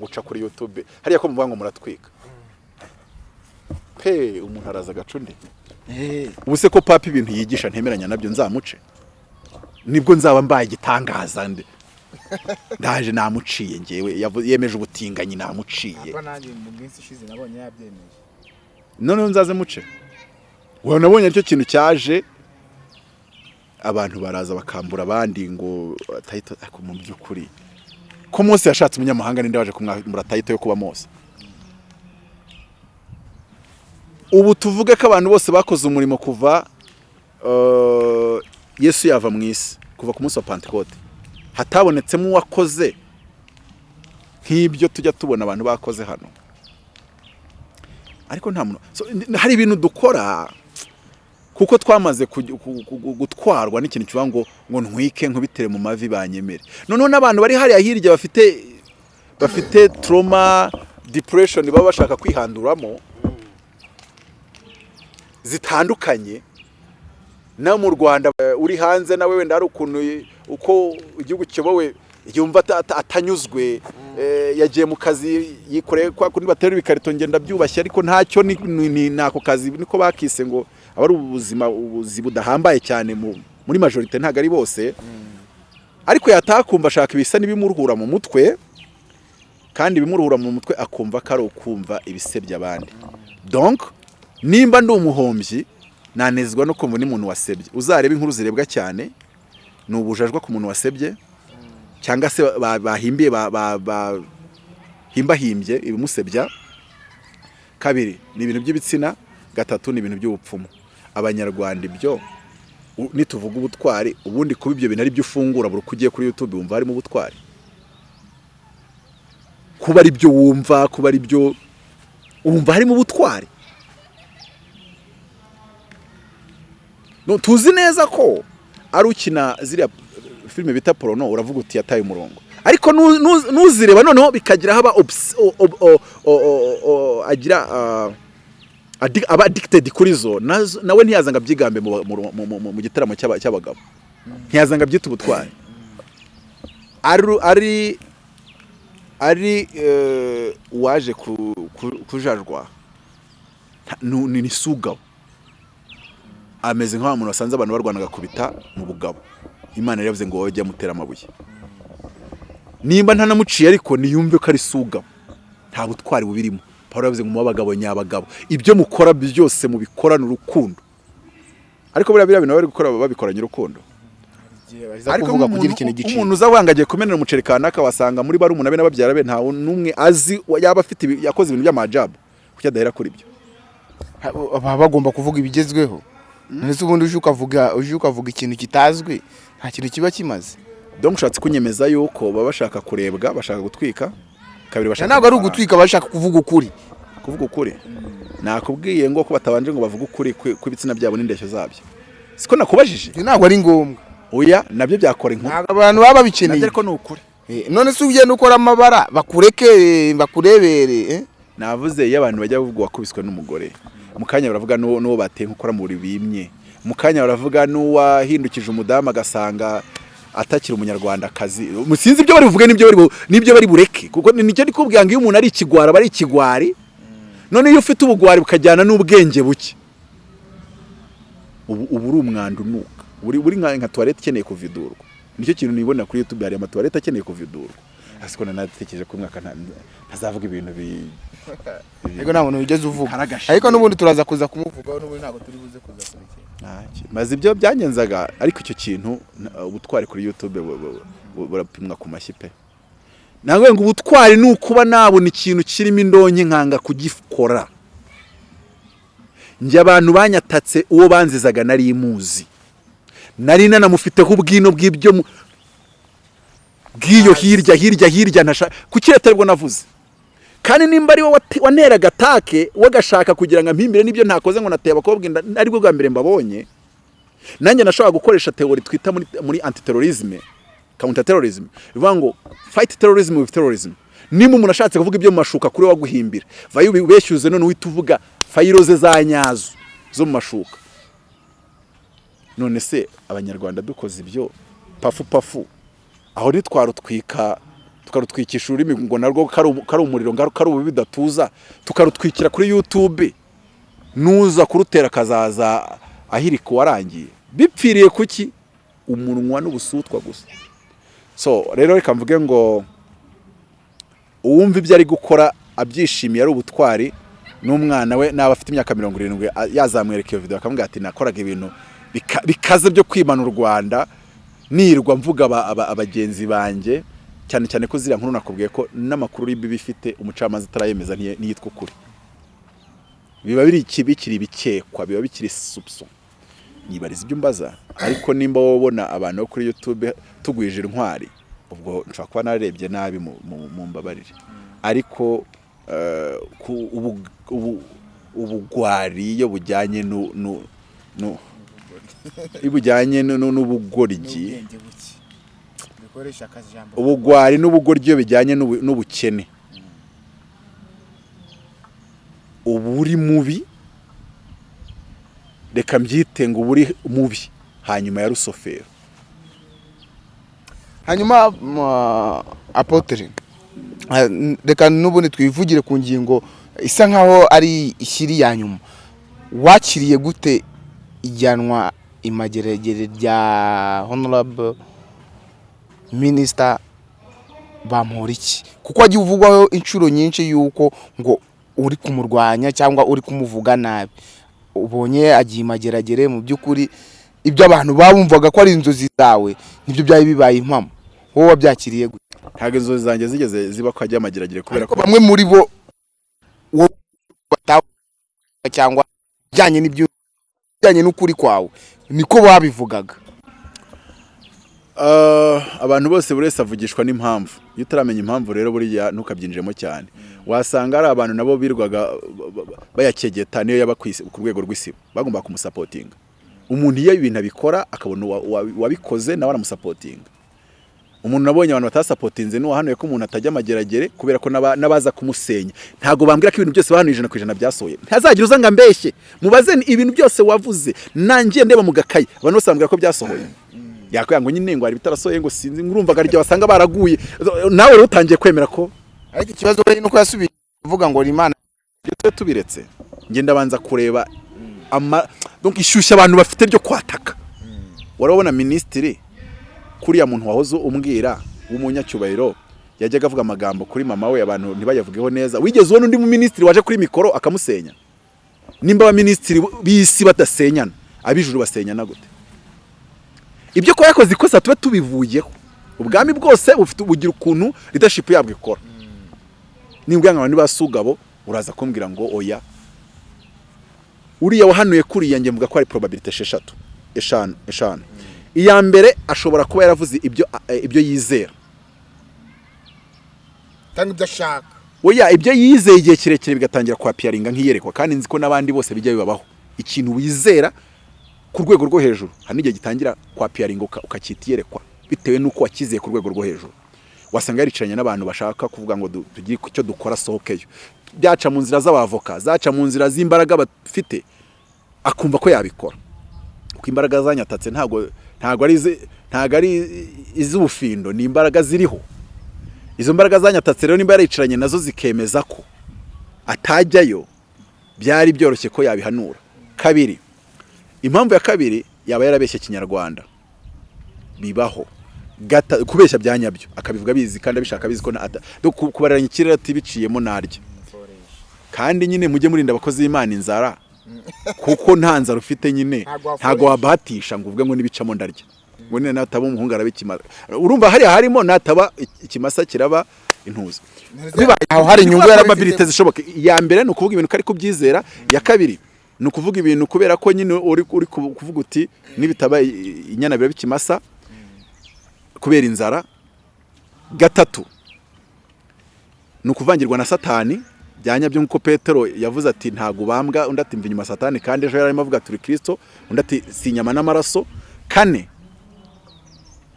guca kuri youtube. Hariya ko muvuga ngo muratwika. Pe umuntu araza agacundi ubu se ko papa ibintu yigisha ntemeranya na byo nzamuce? Nibwo nzaba mbaye igitangaza nde? ndaje namuciye ngewe yemeje ubutinganyi namuciye. Noneho nzaze muce. Ubu nabonye ari cyo kintu cyaje. Abantu baraza bakambura abandi ngo tayito ariko mu by'ukuri ko Mose yashatse umunyamahanga ninde waje kumwambura tayito yo kuba Mose? Ubu tuvuge ko abantu bose bakoze umurimo kuva eh, Yesu yava mu isi kuva ku munsi wa Pentecote hatabonetsemo uwakoze nk'ibyo tujya tubona abantu bakoze hano. Ariko nta muntu hari ibintu dukora kuko twamaze gutwarwa n'ikintu kivuga ngo ngo ntwike nkubitere mu mavi banyemere noneho n'abantu bari hariya hirya bafite bafite trauma depression baba bashaka kwihanduramo zitandukanye. No mu Rwanda eh, uri hanze nawe wenda hari ukuntu uko igihugu kiyobowe yumva ata- ata- atanyuzwe eh, yagiye mu kazi yikoreye kwa kundi batera ibikarito ngenda byubashye ariko ntacyo ni- nako kazi niko bakise ngo aba ari ubuzima ubuzi budahambaye cyane mu- muri majorite ntabwo ari bose. Ariko yataha akumva ashaka ibisa n'ibimuruhura mu mutwe kandi ibimuruhura mu mutwe akumva ko ari ukumva ibisebya abandi donc nimba ndi umuhombyi nanezwa no kumva n'umuntu wasebye. Uzareba inkuru zirebwa cyane ni ubujajwa ku muntu wasebye cyangwa se ba- bahimbiye ba- ba- ba- himbahimbye ibimusebya. Kabiri ni ibintu by'ibitsina. Gatatu ni ibintu by'ubupfumu. Abanyarwanda ibyo nituvuga ubutwari ubundi kuba ibyo bintu ari byo ufungura buri uko ugiye kuri youtube wumva harimo ubutwari. Kuba ari byo wumva kuba ari byo wumva harimo ubutwari. Tuzi neza ko ari ukina ziriya filime bita porono uravuga uti yataye umurongo. Ariko nuzireba noneho bikagira haba agira aba addicted kuri zo. Nawe ntiyazanga abyigambe mu, gitaramo cy'aba- cy'abagabo. Ntiyazanga abyita ubutwari. Ari ari eh, uwaje ku- ku- kujajwa. Ni sugabo ameze nk'aho umuntu wasanze abantu barwana agakubita mu bugabo. Imana yari yavuze ngo wowe jya mutera amabuye. Nimba ntanamuciye ariko niyumve ko ari sugabo nta butwari bubirimo. Paul yavuze ngo muba abagabo nyabagabo. Ibyo mukora byose mubikorane urukundo. Ariko buriya biriya bintu bari gukora baba babikoranye urukundo. Ariko umuntu uza wangagiye kumenera umuceri kanaka wasanga muri barumuna be n'ababyara be nta n'umwe azi yaba afite yakoze ibintu by'amajabu. Kuki adahera kuri ibyo? Baba bagomba kuvuga ibigezweho. Ndetse ubundi uje ukavuga uje ukavuga ikintu kitazwi nta kintu kiba kimaze. Donc ushatse kunyemeza yuko baba bashaka kurebwa bashaka gutwika kabiri bashaka ntabwo ari ugutwika bashaka kuvuga ukuri. Kuvuga ukuri? Nakubwiye ngo ko batabanje ngo bavuge ukuri kwi- kw'ibitsina byabo n'indeshyo zabyo. Siko nakubajije? Ntabwo ari ngombwa. Oya na byo byakora inkuru abantu baba babikeneye. Ariko ni ukuri. Eh, none se ugenda ukora amabara bakureke bakurebere eh? navuze iyo abantu bajya bavuga wakubiswe n'umugore. Mu kanya baravuga n'uwo bateye nk'ukora mu buriri bimye mu kanya baravuga n'uwahindukije umudamu agasanga atakiri umunyarwandakazi. Sinzi ibyo bari buvuge n'ibyo bari bureke kuko ni- ni cyo ndi kubwira ngo iyo umuntu ari ikigwari aba ari ikigwari. None iyo ufite ubugwari bukajyana n'ubwenge buke. Ubu uri umwanda unuka buri buri nka tuwarete ikeneye kuvidurwa ni cyo kintu nibona kuri youtube hari amatuwarete akeneye kuvidurwa ariko nanatekereje ko umwaka nta- ntazavuga ibintu bi ariko nta muntu wigeze uvuga. ariko n'ubundi turaza kuza kumuvugaho n'ubundi ntabwo turi buze kuza Ntacyo. maze ibyo byangenzaga ariko icyo kintu ubutwari kuri bu- burapimwa ku mashyi pe. Nawe ngo ubutwari ni ukuba nabona ikintu kirimo indonke nkanga kugikora. Njye abantu banyatatse uwo banzizaga nari muzi. Nari nanamufiteho ubwino bw'ibyo bw'iyo hirya hirya hirya kuki leta ari bwo navuze. Kandi nimba ari wowe wate- waneraga atake we agashaka kugira ngo ampimbire n'ibyo ntakoze ngo nateye abakobwa inda ari bwo bwa mbere mbabonye. Nanjye nashobora gukoresha teori twita muri, antiterrorisme counter terrorism bivuga ngo fight terrorism with terrorism. Nimba umuntu ashatse kuvuga ibyo mu mashuka kuri waguhimbira. Vayo ubeshyuze none uhita uvuga fayiro ze za nyazo zo mu mashuka. None se abanyarwanda dukoze ibyo? Pafu pafu. Aho ntitwarutwika tukarutwikisha ururimi ngo narwo kari umu- kari umuriro kari ububi bidatuza tukarutwikira kuri youtube. Nuza kurutera akazaza ahirika uwarangiye. Bipfiriye kuki? Umunwa n'ubusutwa gusa. So rero reka mvuge ngo uwumva ibyo ari gukora abyishimiye ari ubutwari n'umwana we n'aba afite imyaka mirongo irindwi yazamwereka iyo video akamubwira ati nakoraga ibintu bika- bikaze byo kwimana u rwanda nirwa mvuga aba- aba- abagenzi banjye cyane cyane ko ziriya nkuru nakubwiye ko n'amakuru y'ibi bifite umucamanza atarayemeza ntiyitwa ukuri. Biba biri iki- bikiri ibikekwa biba bikiri subso. Nibariza ibyo umbaza ariko nimba wowe ubona abantu bo kuri youtube tugwije intwari ubwo nshobora kuba narebye nabi mu- mbabarire. Ariko eh, ubugwari iyo bujyanye bujyanye nu- nu- n'ubugoryi. Ubugwari n'ubugoryi iyo bijyanye n'ubu- n'ubukene. Uba uri mubi. Reka mbyite ngo uba uri mubi. Hanyuma ya rusofero hanyuma n- reka n'ubundi twivugire ku ngingo isa nkaho ari ishyiri ya nyuma. Wakiriye gute ijyanwa imageragere rya honorable minister bamporiki. Kuko wagiye uvugwaho inshuro nyinshi yuko ngo uri kumurwanya cyangwa uri kumuvuga nabi. Ubonye agiye imageragere mu by'ukuri ibyo abantu babumvaga ko ari inzozi zawe ni byo byari bibaye impamo. Wowe wabyakiriye gute? Ntabwo inzozi zanjye zigeze ziba ko hajya amageragere kubera ko bamwe muri bo cyangwa bijyanye n'ibyo bijyanye n'ukuri kwawe. Niko babivugaga. Uh, abantu bose buri wese avugishwa n'impamvu. Iyo utaramenya impamvu rero buriya ntukabyinjiremo cyane. Wasanga ari abantu nabo birwaga ba- ba- bayakegeta niyo yaba ku rwego rw'isibo bagomba kumusapotinga. Umuntu iyo ibintu abikora akabona uwa- uwa- uwabikoze nawe aramusapotinga. Umuntu nabonye abantu batasapotinze n'uwahanuye ko umuntu atajya amageragere kubera ko n'aba- n'abaza kumusenya. Ntabwo bambwira ko ibintu byose bahanuye ijana ku ijana byasohoye. Ntazagira uza ngo ambeshye. Mubaze ni ibintu byose wavuze. Nangiye ndeba mu gakayi. Abantu bose bambwira ko byasohoye. Yakubwira ngo nyine ngo hari ibitarasohoye ngo sinzi. Ngurumvaga ryo wasanga baraguye. Nawe rero utangiye kwemera ko? Ariko ikibazo we nuko yasubiye kuvuga ngo ni imana. Ibyo tube tubiretse. Ngenda banza kureba ama ishyushya abantu bafite ryo kwataka. Warabona minisitiri? Kuriya muntu wahoze umbwira w'umunyacyubahiro yajyaga avuga amagambo kuri mama we abantu ntibayavugeho neza. Wigeze ubona undi minisitiri waje kuri mikoro akamusenya? Nimba abaminisitiri b'isi badasenyana ab'ijuru basenyana gute? Ibyo kuba yakoze ikosa tube tubivuyeho. Ubwami bwose bufite bugira ukuntu leadership yabwo ikora. Ngo abantu basugabo uraza kumbwira ngo oya uriya wahanuye kuriya njye mvuga ko ari probability esheshatu eshanu eshanu. Iya mbere ashobora kuba yaravuze ibyo eh, ibyo yizera. Cyangwa ibyo ashaka. Oya ibyo yizeye igihe kirekire bigatangira kwapiyaringa nk'iyerekwa. Kandi nzi ko n'abandi bose bijya bibabaho. Ikintu wizera ku rwego rwo hejuru hari n'igihe gitangira kwapiyaringa uka- ukacyita iyerekwa bitewe n'uko wakizeye ku rwego rwo hejuru. Wasanga yaricaranye n'abantu bashaka kuvuga ngo tugire icyo dukora asohokeyo. Byaca mu nzira z'abavoka zaca mu nzira z'imbaraga bafite akumva ko yabikora. Kuko imbaraga zanyatatse ntabwo ntabwo ari iz'ubufindo ni imbaraga ziriho. Izo mbaraga zanyatatse rero nimba yaricaranye na zo zikemeza ko atajyayo byari byoroshye ko yabihanura. Kabiri impamvu ya kabiri yaba yarabeshye kinyarwanda. Bibaho. Gata- kubeshya bya nyabyo. Akabivuga abizi kandi abishaka abizi ko kubaranya ikirere ati biciyemo naryo kandi nyine mujye murinda abakozi b'imana inzara. Kuko nta nzara ufite nyine. Ntabwo wabahatisha ngo uvuge ngo n'ibicamo ndarya. Ngo nyine nataba umuhungu araba ikimasa urumva hariya harimo nataba ik- ikimasa kiraba intuza aho hari inyungu probability zishoboka iya mbere ni ukuvuga ibintu ko ari kubyizera. Iya kabiri ni ukuvuga ibintu kubera ko nyine uri uri ku- kuvuga uti nibitaba inyana biraba ikimasa. Kubera inzara. Gatatu ni ukuvangirwa na satani. Bya nyabyo nk'uko petero yavuze ati ntabwo ubambwa undi ati mva inyuma satani kandi ejo yari arimo avuga turi kirisito undi ati si inyama n'amaraso kane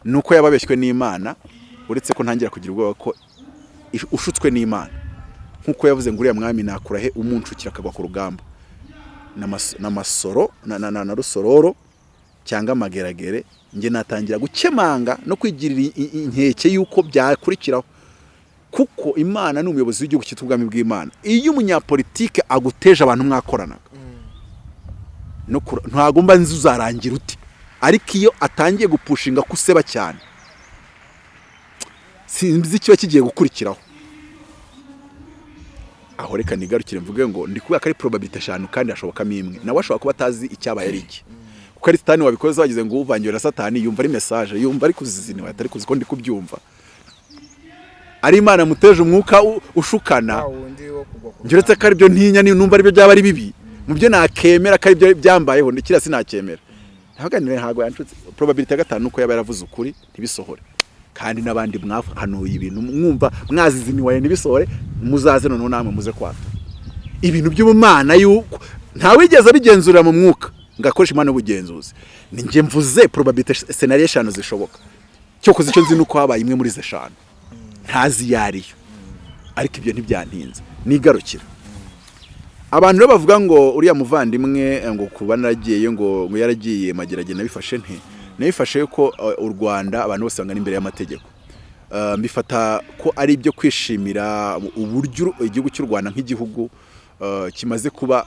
ni uko yababeshywe n'imana uretse ko ntangira kugira ubwoba ko ushutswe n'imana nk'uko yavuze ngo uriya mwami nakura he umunshukira akagwa ku rugamba N'amas- n'amasoro na, rusororo cyangwa amageragere njye natangira gukemanga no kwigirira inkeke y'uko byakurikiraho kuko imana ni umuyobozi w'igihugu cyitwa ubwami bw'imana. Iyo umunyapolitike aguteje abantu mwakoranaga no kura- ntabwo mba nzi uzarangira ute ariko iyo atangiye gupushinga ko useba cyane sinzi ikiba kigiye gukurikiraho. Aho reka nigarukire mvuge ngo ndi kubera ko ari probability eshanu kandi hashobokamo imwe. Nawe ashobora kuba atazi icyabaye ari iki. Kuko ari satani wabikoze wagize ngo uvangiwe na satani yumva ari message yumva ari kuziziniwe atari kuzi ko ndi kubyumva. Ari imana muteje umwuka ushukana. Uretse ko ari byo ntinya ni- numva ari byo byaba ari bibi. Mu byo nakemera ko ari byo byambayeho ni kiriya sinacyemera ntaganire ntabwo yanshutse. Probability ya gatanu nuko yaba yaravuze ukuri ntibisohore. Kandi n'abandi mwahanuye ibintu mwumva mwaziziniwaye ntibisohore muzaze noneho namwe muze kwata ibintu by'ubumana yuko ntawigeze abigenzurira mu mwuka. Ngo akoreshe impano y'ubugenzuzi. Ni njye mvuze probability scenario eshanu zishoboka. Cyokoze icyo nzi ni uko habaye imwe muri izo eshanu. Ntazi iyo ariyo ariko ibyo ntibyantinze nigarukira. Abantu rero bavuga ngo uriya muvandimwe ngo kuba naragiye ngo ngo yaragiye mageragere nabifashe nte? Nabifashe ko uh, u Rwanda abantu bose bangana imbere y'amategeko. Uh, mbifata ko ari ibyo kwishimira uburyo igihugu cy'u Rwanda nk'igihugu kimaze kuba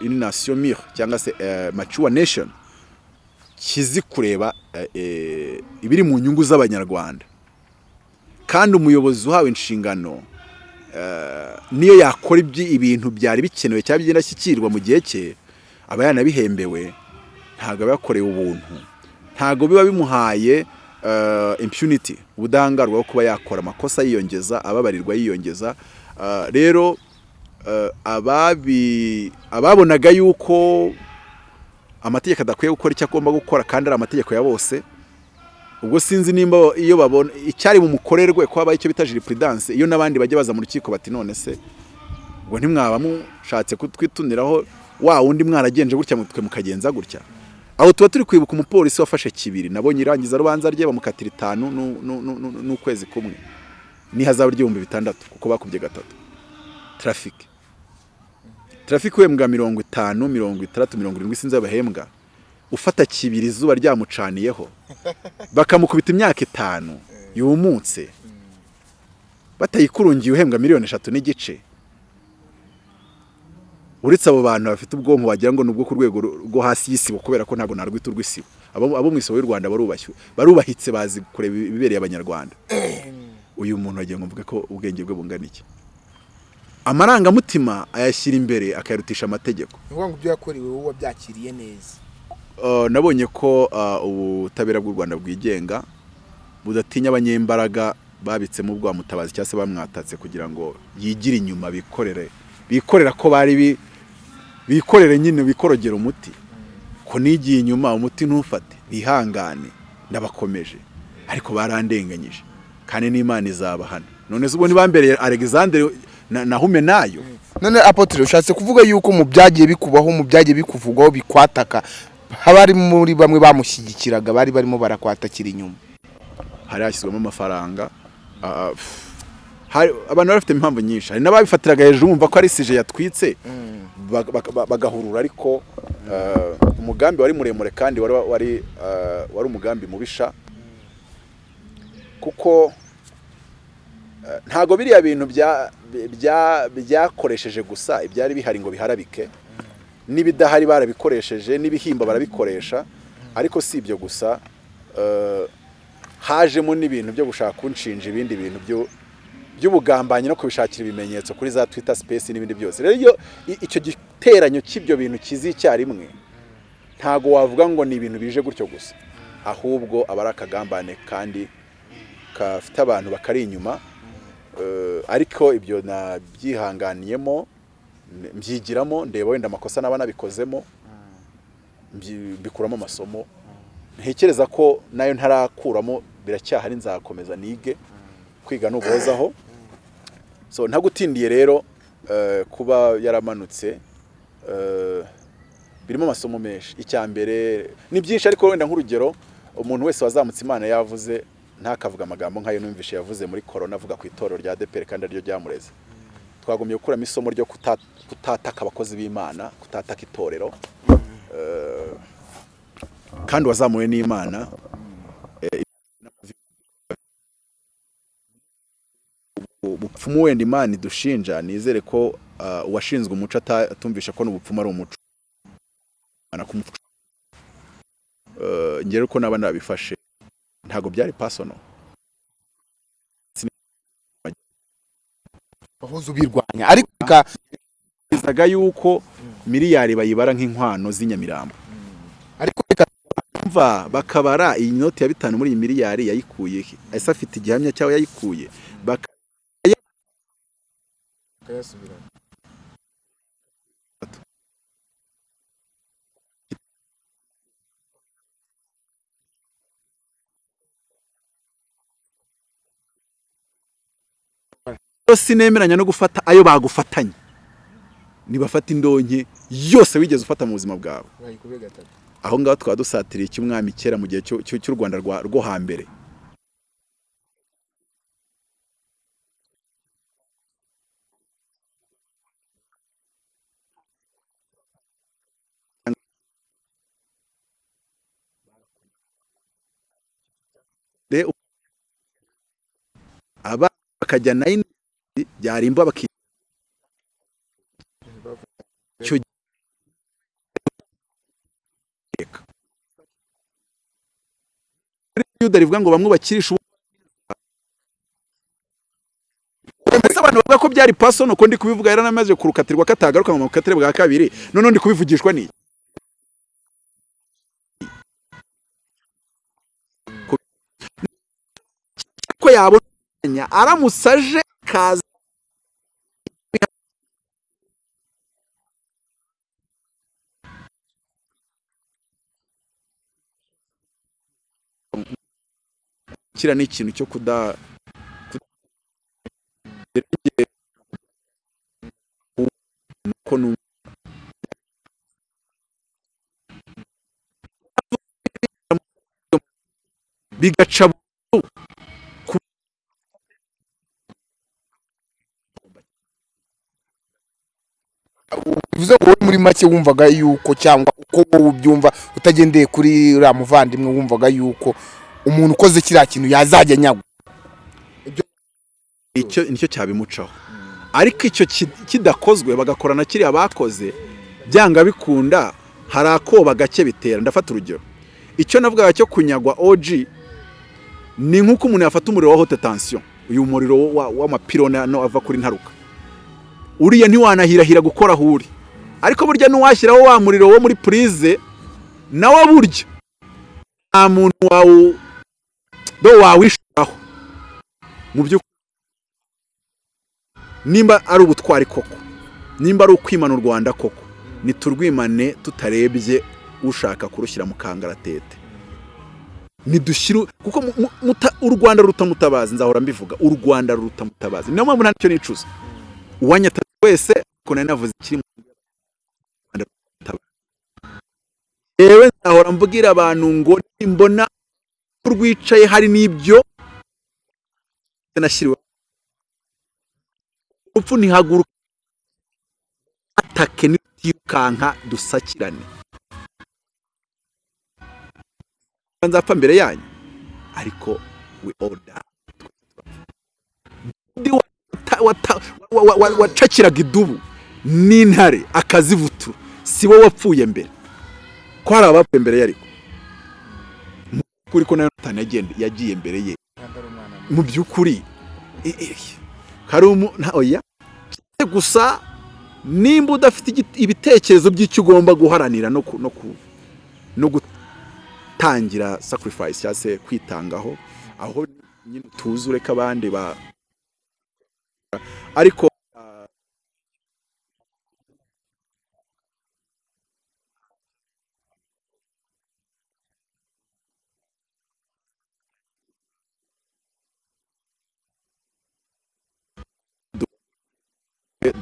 nation mûre cyangwa se mature nation kizi kureba eh, ibiri mu nyungu z'abanyarwanda. Kandi umuyobozi uhawe inshingano niyo yakora ibintu byari bikenewe cyangwa by'indashyikirwa mu gihe cye aba yanabihembewe. Ntabwo aba yakorewe ubuntu. Ntabwo biba bimuhaye eh, impunity ubudahangarwa bwo kuba yakora amakosa yiyongeza ababarirwa yiyongeza. Eh, rero eh, ababonaga yuko amategeko adakwiye gukora icyo agomba gukora kandi ari amategeko ya bose ubwo sinzi nimba iyo babona icyari bumukorerwe ko habaye icyo bita juriprudence iyo n'abandi bajya baza mu rukiko bati none se ubwo ntimwaba mushatse kutwituniraho wa wundi mwaragenje gutya mutwe mukagenza gutya? Aho tuba turi kwibuka umupolisi wafashe kibiri nabonye irangiza rubanza rye bamukatira itanu nu- nu- nu- nu- n'ukwezi kumwe. N'ihazabu ry'ibihumbi bitandatu kuko bakubye gatatu. Traffic traffic wembwa mirongo itanu mirongo itandatu mirongo irindwi sinzi abahembwa ufata kibiri izuba ryamucaniyeho bakamukubita imyaka itanu yumutse. Batayikurungiye uhembwa miliyoni eshatu n'igice. Uretse abo bantu bafite ubwonko wagira ngo ni ubwo ku rwego rwo hasi y'isibo kubera ko ntabwo narwita urw'isibo abo mu isibo y'u rwanda barubahitse bazi kureba ibibereye abanyarwanda. Uyu muntu wagira ngo mvuge ko ubwenge bwe bungana iki? Amarangamutima ayashyira imbere akayarutisha amategeko. Ni ukuvuga ngo ibyo yakorewe wowe wabyakiriye neza. Nabonye ko uh, ubutabera bw'u Rwanda bwigenga budatinya abanyembaraga babitsemo ubwa mutabazi cyangwa se bamwatatse kugira ngo yigire inyuma bikorere bikorera ko bari bi- bikorere nyine bikorogera umuti. Ko nigiye inyuma umuti ntufate bihangane ndabakomeje ariko barandenganyije. Kandi n'Imana izabahana none ubwo ntibambereye Alexandre na, na Humenayo none apotre ushatse kuvuga yuko mu byagiye bikubaho mu byagiye bikuvugwaho bikwataka. Haba hari muri bamwe bamushyigikiraga bari barimo barakwatakira inyuma hari hashyizwemo amafaranga ah, abantu bari bafite impamvu nyinshi. Hari n'ababifatiraga hejuru bumva ko ari sije yatwitse bag- bagahurura ariko ah, umugambi wari muremure kandi wari ah, umugambi mubisha. Kuko ntago biriya bintu bya- bya- byakoresheje gusa ibyari bihari ngo biharabike. N'ibidahari barabikoresheje n'ibihimba barabikoresha ariko si ibyo gusa eh, hajemo n'ibintu byo gushaka kunshinja ibindi bintu by'ubugambanyi no kubishakira ibimenyetso kuri za Twitter space n'ibindi byose. Rero icyo giteranyo cy'ibyo bintu kizi icyarimwe ntago wavuga ngo ni ibintu bije gutyo gusa. Ahubwo aba ari akagambane kandi gafite abantu bakari inyuma Eh, ariko ibyo nabyihanganiyemo mbyigiramo ndeba wenda amakosa naba nabikozemo mbikuramo amasomo. Ntekereza ko na yo ntarakuramo biracyahari nzakomeza nige kwiga nuguhozaho so ntagutindiye rero eh, kuba yaramanutse eh, birimo amasomo menshi. Icya mbere ni byinshi ariko wenda nk'urugero umuntu wese wazamutse imana yavuze ntakavuga amagambo nk'ayo numvishe yavuze muri korona avuga ku itorero rya deperi kandi ari ryo ryamureze. Twagombye gukuramo isomo ryo kuta- kutataka abakozi b'imana kutataka itorero. Eh, kandi wazamuwe n'imana eh, ubupfumu wenda imana idushinja nizere ko ah, uwashinzwe umuco atumvisha ko n'ubupfumu ari umuco. Imana kumuca. Eh, njye rero ko naba nabifashe. Ntabwo byari pasono wahoze ubirwanya. Ariko bika- bizaga yuko miliyari bayibara nk'inkwano z'inyamirambo. Ariko reka mva bakabara iyi noti ya bitanu muri iyi miliyari yayikuye he ese afite igihamya cyaho yayikuye? Baka- sinemeranya no gufata ayo bagufatanye. Nibafata indonke yose wigeze ufata mu buzima bwawe. Aho ngaho twaba dusatiriye icy'umwami kera mu gihe cy'u rwanda rwa- rwo hambere. Rero, aba bakajya nayini byarimba baki giteka yuda rivuga ngo bamwe bakirisha ubu mbese abantu bavuga ko byari pasono ko ndi kubivuga yaranamaze kurukatirwa katagaruka mu bukatire bwa kabiri none ndi kubivugishwa ni ko yabona aramutse kaza kira ni ikintu cyo kuda ko nu- bigaca bivuze ngo wowe muri make wumvaga yuko cyangwa uko wowe ubyumva utagendeye kuri uriya muvandimwe wumvaga yuko umuntu ukoze kiriya kintu yazajya anyagwa. Icyo ni cyo cyabimucaho. Ariko icyo ki- kidakozwe bagakora na kiriya bakoze byanga bikunda hari akoba gake bitera. Ndafata urugero. Icyo navugaga cyo kunyagwa OG ni nk'uko umuntu yafata umuriro wa haute tension. Uyu muriro wa- w'amapironi ava kuri ntaruka. Uriya ntiwanahirahira gukora aho uri. Ariko burya n'uwashyiraho wa muriro wo muri purize nawe burya. Nta muntu wawu do wawishuraho. Mu by'ukuri nimba ari ubutwari koko. Nimba ari ukwimana u rwanda koko. Niturwimane tutarebye ushaka kurushyira mu kangaratete. Nidushyire kuko u rwanda ruruta mutabazi nzahora mbivuga u rwanda ruruta mutabazi niyo mpamvu ntacyo nicuza. Uwanyata wese ko nari navuze ikiri mu yewe nzahora mbwira abantu ngo nimbona rwicaye hari n'ibyo nashyiriwe. Urupfu ntihaguruka. Atake nitirukanka dusakirane. Nzapfa mbere yanyu ariko we all Wacakiraga idubu n'intare akazivutura. Si wowe wapfuye mbere. Ko hari abapfuye mbere ye ariko? Mu by'ukuri ko na yonatani yagende- yagiye mbere ye. Mu by'ukuri oya? Gusa nimba udafite ibitekerezo by'icyo ugomba guharanira no ku- no gutangira sacrifice cyangwa se kwitangaho aho nyine tuzi ureka abandi ba ariko ah,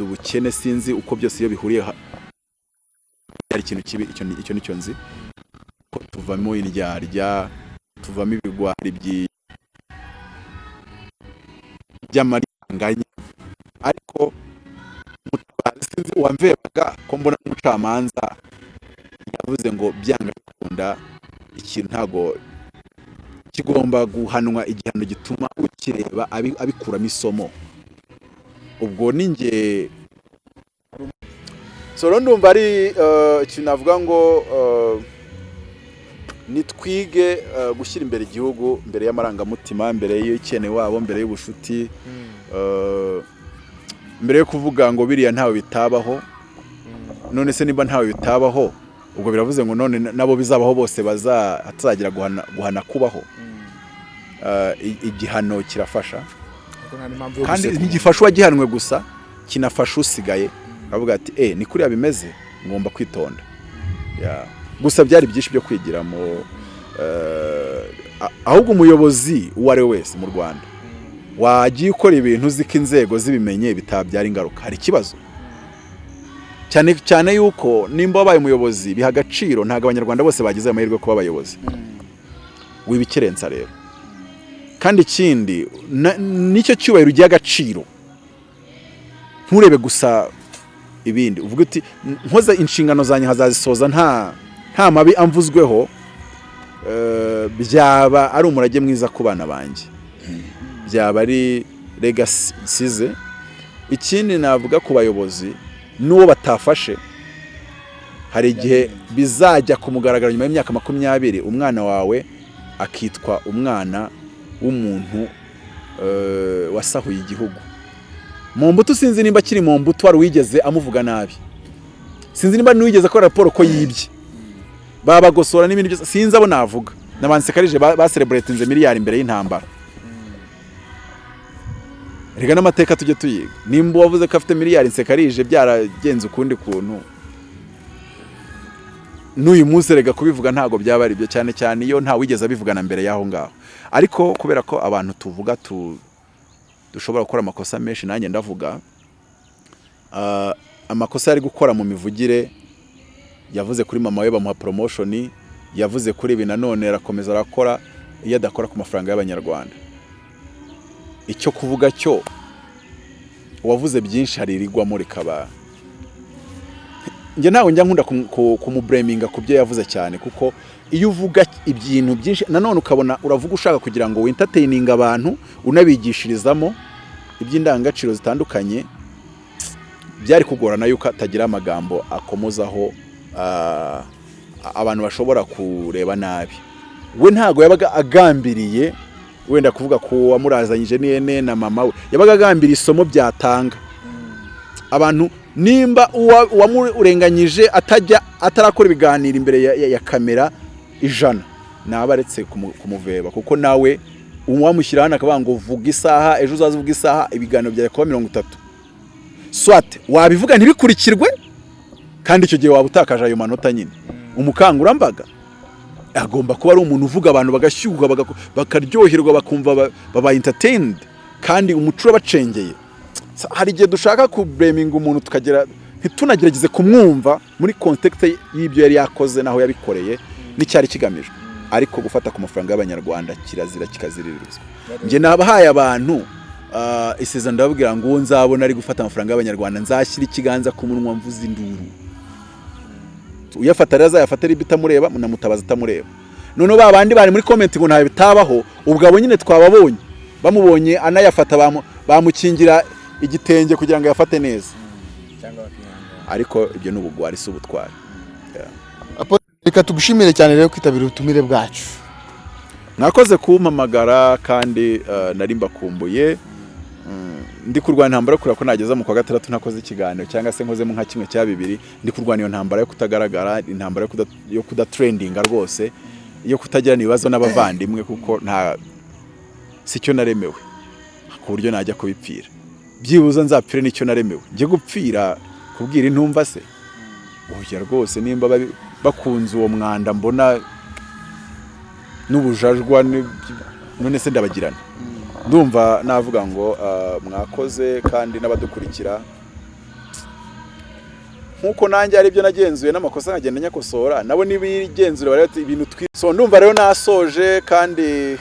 ubukene sinzi uko byose iyo bihuriye hari ikintu kibi icyo ni- ni cyo nzi. Ko tuvamo indyarya tuvamo ibigwari by'amaranganya sinzi uwamvebaga ko mbona umucamanza yavuze ngo byanga bikunda ikintu ntago kigomba guhanwa igihano gituma ukireba abi- abikuramo isomo. Ubwo ni nge so rero ndumva ari eh, ikintu navuga ngo eh, nitwige eh, gushyira imbere igihugu mbere y'amarangamutima mbere y'ikene wabo mbere y'ubushuti eh, mbere yo kuvuga ngo biriya ntawe bitabaho none se niba ntawe bitabaho ubwo biravuze ngo none nabo bizabaho bose baza hatazagira guhana, kubaho. Ah, i- igihano kirafasha. Kandi ntigifasha uwagihanwe gusa kinafasha usigaye. Avuga ati eh ni kuriya bimeze ngomba kwitonda. Ya. gusa byari byinshi byo kwigiramo eh, ahubwo umuyobozi uwo ari we wese mu rwanda. Wagiye ukora ibintu uzi ko inzego zibimenye bitabyara ingaruka. Hari ikibazo? Cyane cyane yuko nimba wabaye umuyobozi biha agaciro ntabwo abanyarwanda bose bagize amahirwe kuba abayobozi. Wibikerensa rero. Kandi ikindi ni cyo cyubahiro ugiha agaciro. Nturebe gusa ibindi. Uvuga uti nkoze inshingano zanjye nkazazisoza nta nta mabi amvuzweho eh, byaba ari umurage mwiza ku bana banjye. Byaba ari legasi ikindi navuga ku bayobozi n'uwo batafashe. Hari igihe bizajya ku mugaragaro nyuma y'imyaka makumyabiri umwana wawe akitwa umwana w'umuntu eh, wasahuye igihugu. Mu mbuto sinzi nimba akiri mu mbuto wari wigeze amuvuga nabi. Sinzi nimba n'uwigeze akora raporo ko yibye. Babagosora n'ibindi byose sinzi abo navuga. N'abansekarije basereburetinze miliyari imbere y'intambara. Reka n'amateka tujye tuyiga. Nimba uwavuze ko afite miliyari nsekarije byaragenze ukundi kuntu. N'uyu munsi rega kubivuga ntabwo byaba ari byo cyane cyane iyo nta wigeze abivugana mbere y'aho ngaho. Ariko kubera ko abantu tuvuga tu dushobora gukora amakosa menshi nanjye ndavuga ah, amakosa yari gukora mu mivugire yavuze kuri mama we bamuha promotion yavuze kuri ibi nanone arakomeza arakora iyo adakora ku mafaranga y'abanyarwanda. Icyo kuvuga cyo uwavuze byinshi hari irigwamo rikaba njye ntabwo njya nkunda kumu- ku- kumubureminga ku byo yavuze cyane kuko iyo uvuga ibintu byinshi nanone ukabona uravuga ushaka kugira ngo wintertaining abantu unabigishirizamo iby'indangagaciro zitandukanye byari kugorana yuko atagira amagambo akomozaho ah, abantu bashobora kureba nabi. We ntabwo yabaga agambiriye wenda kuvuga ku wamurazanyije n'ihene na mama we. Yabaga agambiriye isomo byatanga. Abantu nimba uwa- uwamurenganyije atajya atarakora ibiganiro imbere ya, kamera ijana naba aretse kumu- kumuveba. Kuko nawe uwamushyira hano akavuga ngo vuga isaha ejo uzaze uvuga isaha ibiganiro byawe kuba mirongo itatu. Swate wabivuga ntibikurikirwe? Kandi icyo gihe waba utakaje ayo manota nyine. Umukangurambaga. Agomba kuba ari umuntu uvuga abantu bagashyuha bakaryoherwa bakumva ba- babaye entertained kandi umuco urabacengeye hari igihe dushaka kubureminga umuntu tukagera ntitunagerageze kumwumva muri context y'ibyo yari yakoze n'aho yabikoreye n'icyari kigamijwe. Ariko gufata ku mafaranga y'abanyarwanda kirazira kikaziririzwa. Njye nabahaye abantu ah, isezerano ndababwira ngo uwo nzabona ari gufata amafaranga y'abanyarwanda nzashyira ikiganza ku munwa mvuze induru. Uyafata rero azayafata ari bitamureba munamutabaza atamureba noneho ba bandi bari muri comment ngo ntawe bitabaho ubwo abo nyine twababonye. Bamubonye anayafata bamu- bamukingira igitenge kugira ngo yafate neza. Ariko ibyo ni ubugwari si ubutwari. Reka tugushimire cyane rero kwitabira ubutumire bwacu. Mwakoze kumpamagara kandi eh, nari mbakumbuye. Ndi kurwana intambara yo kureba ko nageza mu kwa gatandatu ntakoze ikiganiro cyangwa se nkozemo nka kimwe cya bibiri ndi kurwana iyo ntambara yo kutagaragara intambara yo kuda- yo kudatrendinga rwose yo kutagirana ibibazo n'abavandimwe kuko nta si cyo naremewe ku buryo najya kubipfira. Byibuze nzapfire n'icyo naremewe. Njye gupfira kubwira intumva se? Oya rwose nimba bakunze uwo mwanda mbona n'ubujajwa none se ndabagirana. Ndumva navuga ngo ah, mwakoze kandi n'abadukurikira. Nk'uko nanjye hari ibyo nagenzuye n'amakosa nkagenda nyakosora nabo n'ibigenzura bari bati ibintu twi so ndumva rero nasoje kandi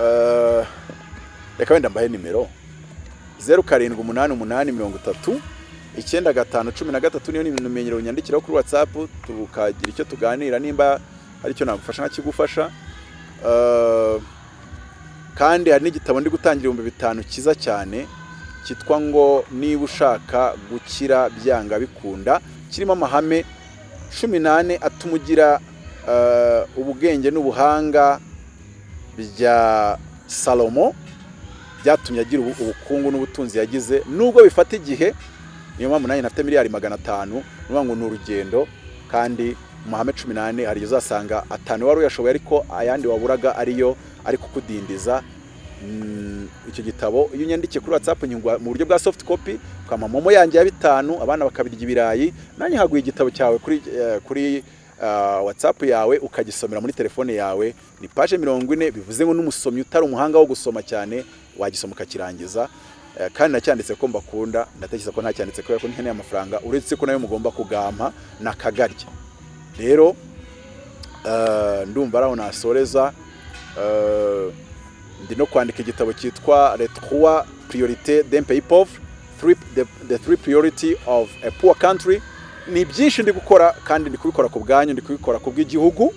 ah, reka wenda mbahe nimero. Zeru karindwi umunani umunani mirongo itatu icyenda gatanu cumi na gatatu niyo nimero unyandikiraho kuri watsapu tukagira icyo tuganira. Nimba hari icyo nagufasha nkakigufasha Ah, kandi hari n'igitabo ndi gutangira ibihumbi bitanu cyiza cyane cyitwa ngo niba ushaka gukira byanga bikunda kirimo amahame cumi n'ane atuma ugira ah, ubwenge n'ubuhanga bya salomo byatumye agira ubu- ubukungu n'ubutunzi yagize. Nubwo bifata igihe niyo mpamvu nanjye nafite miliyari magana atanu ngo ni urugendo kandi mu mahame cumi n'ane hari uzasanga atanu wari uyashoboye ariko ayandi waburaga ariyo ari kukudindiza. Mm, icyo gitabo iyo unyandikiye kuri whatsapp nyungwa mu buryo bwa soft copy ukama momo yanjye ya bitanu abana bakabirya ibirayi nanjye haguye igitabo cyawe kuri eh, kuri ah, whatsapp yawe ukagisomera muri telefone yawe. Ni page mirongo ine bivuze ngo n'umusomyi utari umuhanga wo gusoma cyane wagisoma ukakirangiza. Eh, kandi nacyanditse ko mbakunda ndatekereza ko ntacyanditse kubera ko nkeneye amafaranga uretse ko na yo mugomba kugampa nakagarya. Rero eh, ndumva ari aho nasoreza eh, ndi no kwandika igitabo cyitwa d'un pays pauvre three, the, three priority of a poor country. Ni byinshi ndi gukora kandi ndi kubikora ku bwanyu ndi kubikora ku bw'igihugu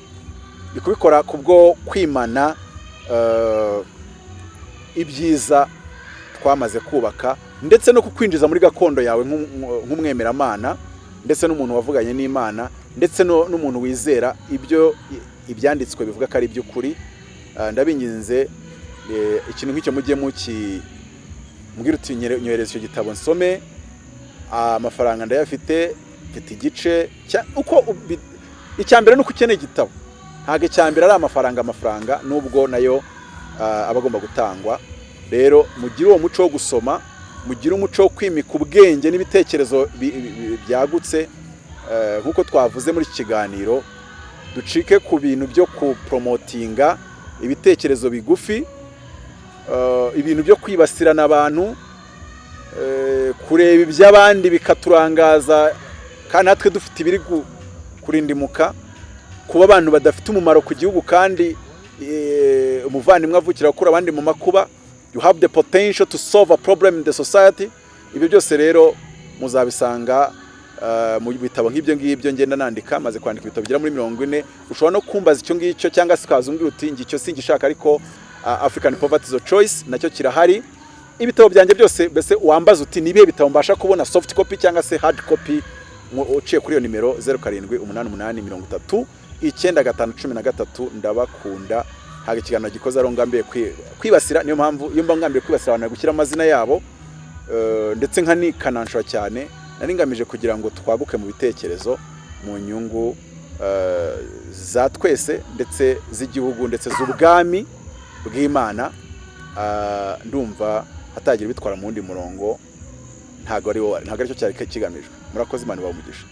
ndi kubikora ku bwo kwimana eh, ibyiza twamaze kubaka ndetse no kukwinjiza muri gakondo yawe nk'um- nk'umwemeramana. Ndetse n'umuntu wavuganye n'imana ndetse n'umuntu wizera ibyo ibyanditswe bivuga ko ari iby'ukuri. Ah, ndabinginze eh, ikintu nk'icyo mujye mbwira uti nyohereza icyo gitabo nsome. Ah, amafaranga ndayafite mfite igice uko icya mbere ni uko ukeneye igitabo. Ntabwo icya mbere ari amafaranga amafaranga nubwo na yo ah, aba agomba gutangwa. Rero mugire uwo muco wo gusoma mugire umuco wo kwimika ubwenge n'ibitekerezo bi- bi- bi- byagutse Eh, nk'uko twavuze muri iki kiganiro ducike ku bintu byo kuporomotinga ibitekerezo bigufi eh, ibintu byo kwibasirana abantu eh, kureba iby'abandi bikaturangaza kandi natwe dufite ibiri kurindimuka kuba abantu badafite umumaro ku gihugu kandi umuvandimwe avukira gukura abandi mu makuba you have the potential to solve a problem in the society ibyo byose rero muzabisanga uh, mu bitabo nk'ibyo ngibyo ngenda nandika maze kwandika ibitabo bigera muri mirongo ine ushobora no kumbaza icyo ngicyo cyangwa se ukaza umbwira uti ngicyo singishaka ariko African Poverty a Choice na cyo kirahari. Ibitabo byanjye byose mbese wambaza uti ni ibihe bitabo mbasha kubona? Soft copy cyangwa se hard copy? Uciye kuri iyo nimero zeru karindwi umunani umunani mirongo itatu icyenda gatanu cumi na gatatu ndabakunda. Ntabwo ikiganiro gikoze ari ngambiye kwi- kwibasira. Niyo mpamvu iyo mba ngambiye kwibasira abantu gushyira amazina yabo eh, ndetse nkanikananshura cyane nari ngamije kugira ngo twaguke mu bitekerezo mu nyungu eh, za twese ndetse z'igihugu ndetse z'ubwami bw'imana. Ah, ndumva hatagira bitwara mu wundi murongo ntabwo ari cyo cyari kigamijwe. Murakoze imana ibaha umugisha.